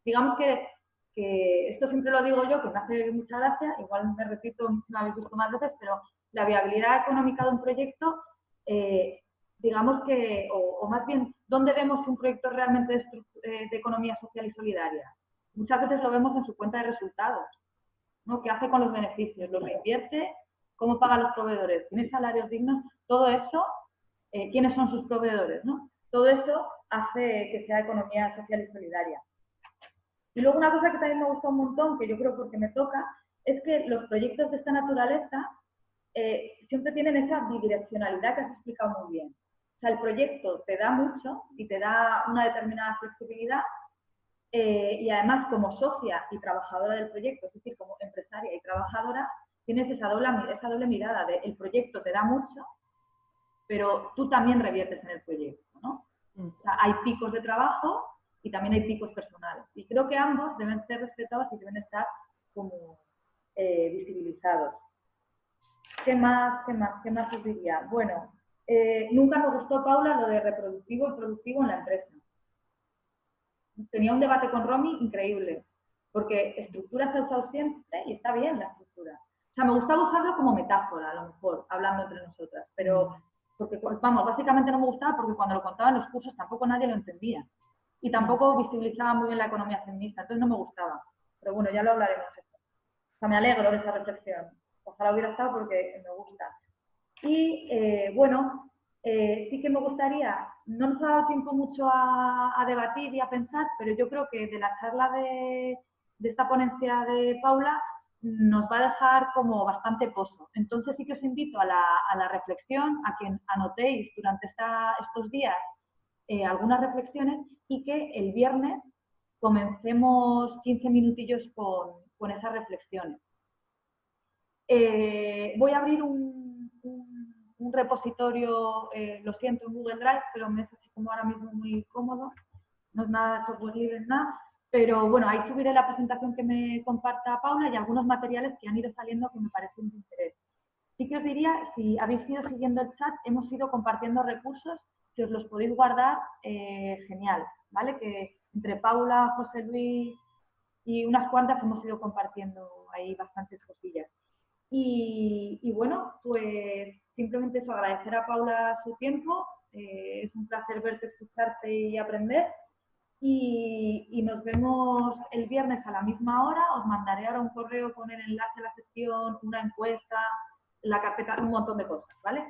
Digamos que, que, esto siempre lo digo yo, que me hace mucha gracia, igual me repito, me habéis visto más veces, pero la viabilidad económica de un proyecto, eh, digamos que, o, más bien, ¿dónde vemos un proyecto realmente de, eh, de economía social y solidaria? Muchas veces lo vemos en su cuenta de resultados, ¿no? ¿Qué hace con los beneficios? ¿Los invierte? ¿Cómo paga los proveedores? ¿Tiene salarios dignos? Todo eso, eh, ¿quiénes son sus proveedores? ¿no? Todo eso hace que sea economía social y solidaria. Y luego una cosa que también me gusta un montón, que yo creo porque me toca, es que los proyectos de esta naturaleza eh, siempre tienen esa bidireccionalidad que has explicado muy bien. O sea, el proyecto te da mucho y te da una determinada flexibilidad, eh, y además como socia y trabajadora del proyecto, es decir, como empresaria y trabajadora, tienes esa doble, esa doble mirada de el proyecto te da mucho, pero tú también reviertes en el proyecto, ¿no? Mm. O sea, hay picos de trabajo y también hay picos personales. Y creo que ambos deben ser respetados y deben estar como eh, visibilizados. ¿Qué más, qué más, qué más os diría? Bueno, eh, nunca me gustó, Paula, lo de reproductivo y productivo en la empresa tenía un debate con Romy increíble, porque estructura se ha usado siempre y está bien la estructura. O sea, me gustaba usarlo como metáfora, a lo mejor, hablando entre nosotras, pero, porque, vamos, básicamente no me gustaba porque cuando lo contaba en los cursos tampoco nadie lo entendía. Y tampoco visibilizaba muy bien la economía feminista, entonces no me gustaba. Pero bueno, ya lo hablaremos. O sea, me alegro de esa reflexión. Ojalá hubiera estado porque me gusta. Y eh, bueno, eh, sí que me gustaría, no nos ha dado tiempo mucho a, debatir y a pensar, pero yo creo que de la charla de, esta ponencia de Paula nos va a dejar como bastante pozo. Entonces sí que os invito a la, reflexión, a que anotéis durante estos días eh, algunas reflexiones y que el viernes comencemos 15 minutillos con, esas reflexiones. Voy a abrir un un repositorio, eh, lo siento, en Google Drive, pero me es así como ahora mismo muy cómodo, no es nada software libre, nada, pero bueno, ahí subiré la presentación que me comparta Paula y algunos materiales que han ido saliendo que me parecen de interés. Sí que os diría, si habéis ido siguiendo el chat, hemos ido compartiendo recursos, si os los podéis guardar, eh, genial, ¿vale? Que entre Paula, José Luis y unas cuantas hemos ido compartiendo ahí bastantes cosillas. Y, y bueno, pues simplemente eso, agradecer a Paula su tiempo. Eh, es un placer verte, escucharte y aprender. Y, nos vemos el viernes a la misma hora. Os mandaré ahora un correo con el enlace a la sesión, una encuesta, la carpeta, un montón de cosas, ¿vale?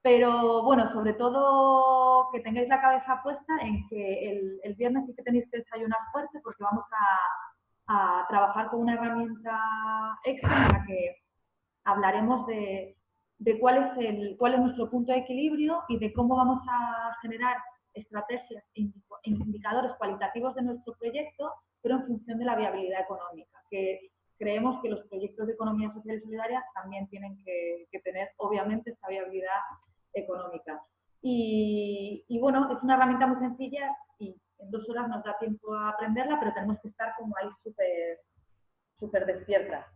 Pero bueno, sobre todo que tengáis la cabeza puesta en que el, el viernes sí que tenéis que desayunar fuerte porque vamos a, a trabajar con una herramienta extra en la que hablaremos de de cuál es, el, cuál es nuestro punto de equilibrio y de cómo vamos a generar estrategias e indicadores cualitativos de nuestro proyecto, pero en función de la viabilidad económica, que creemos que los proyectos de economía social y solidaria también tienen que, tener, obviamente, esta viabilidad económica. Y, bueno, es una herramienta muy sencilla y en dos horas nos da tiempo a aprenderla, pero tenemos que estar como ahí súper súper despiertas.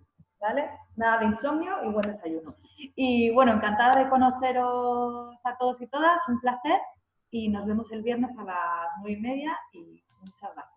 ¿Vale? Nada de insomnio y buen desayuno. Y bueno, encantada de conoceros a todos y todas, un placer y nos vemos el viernes a las nueve y media y muchas gracias.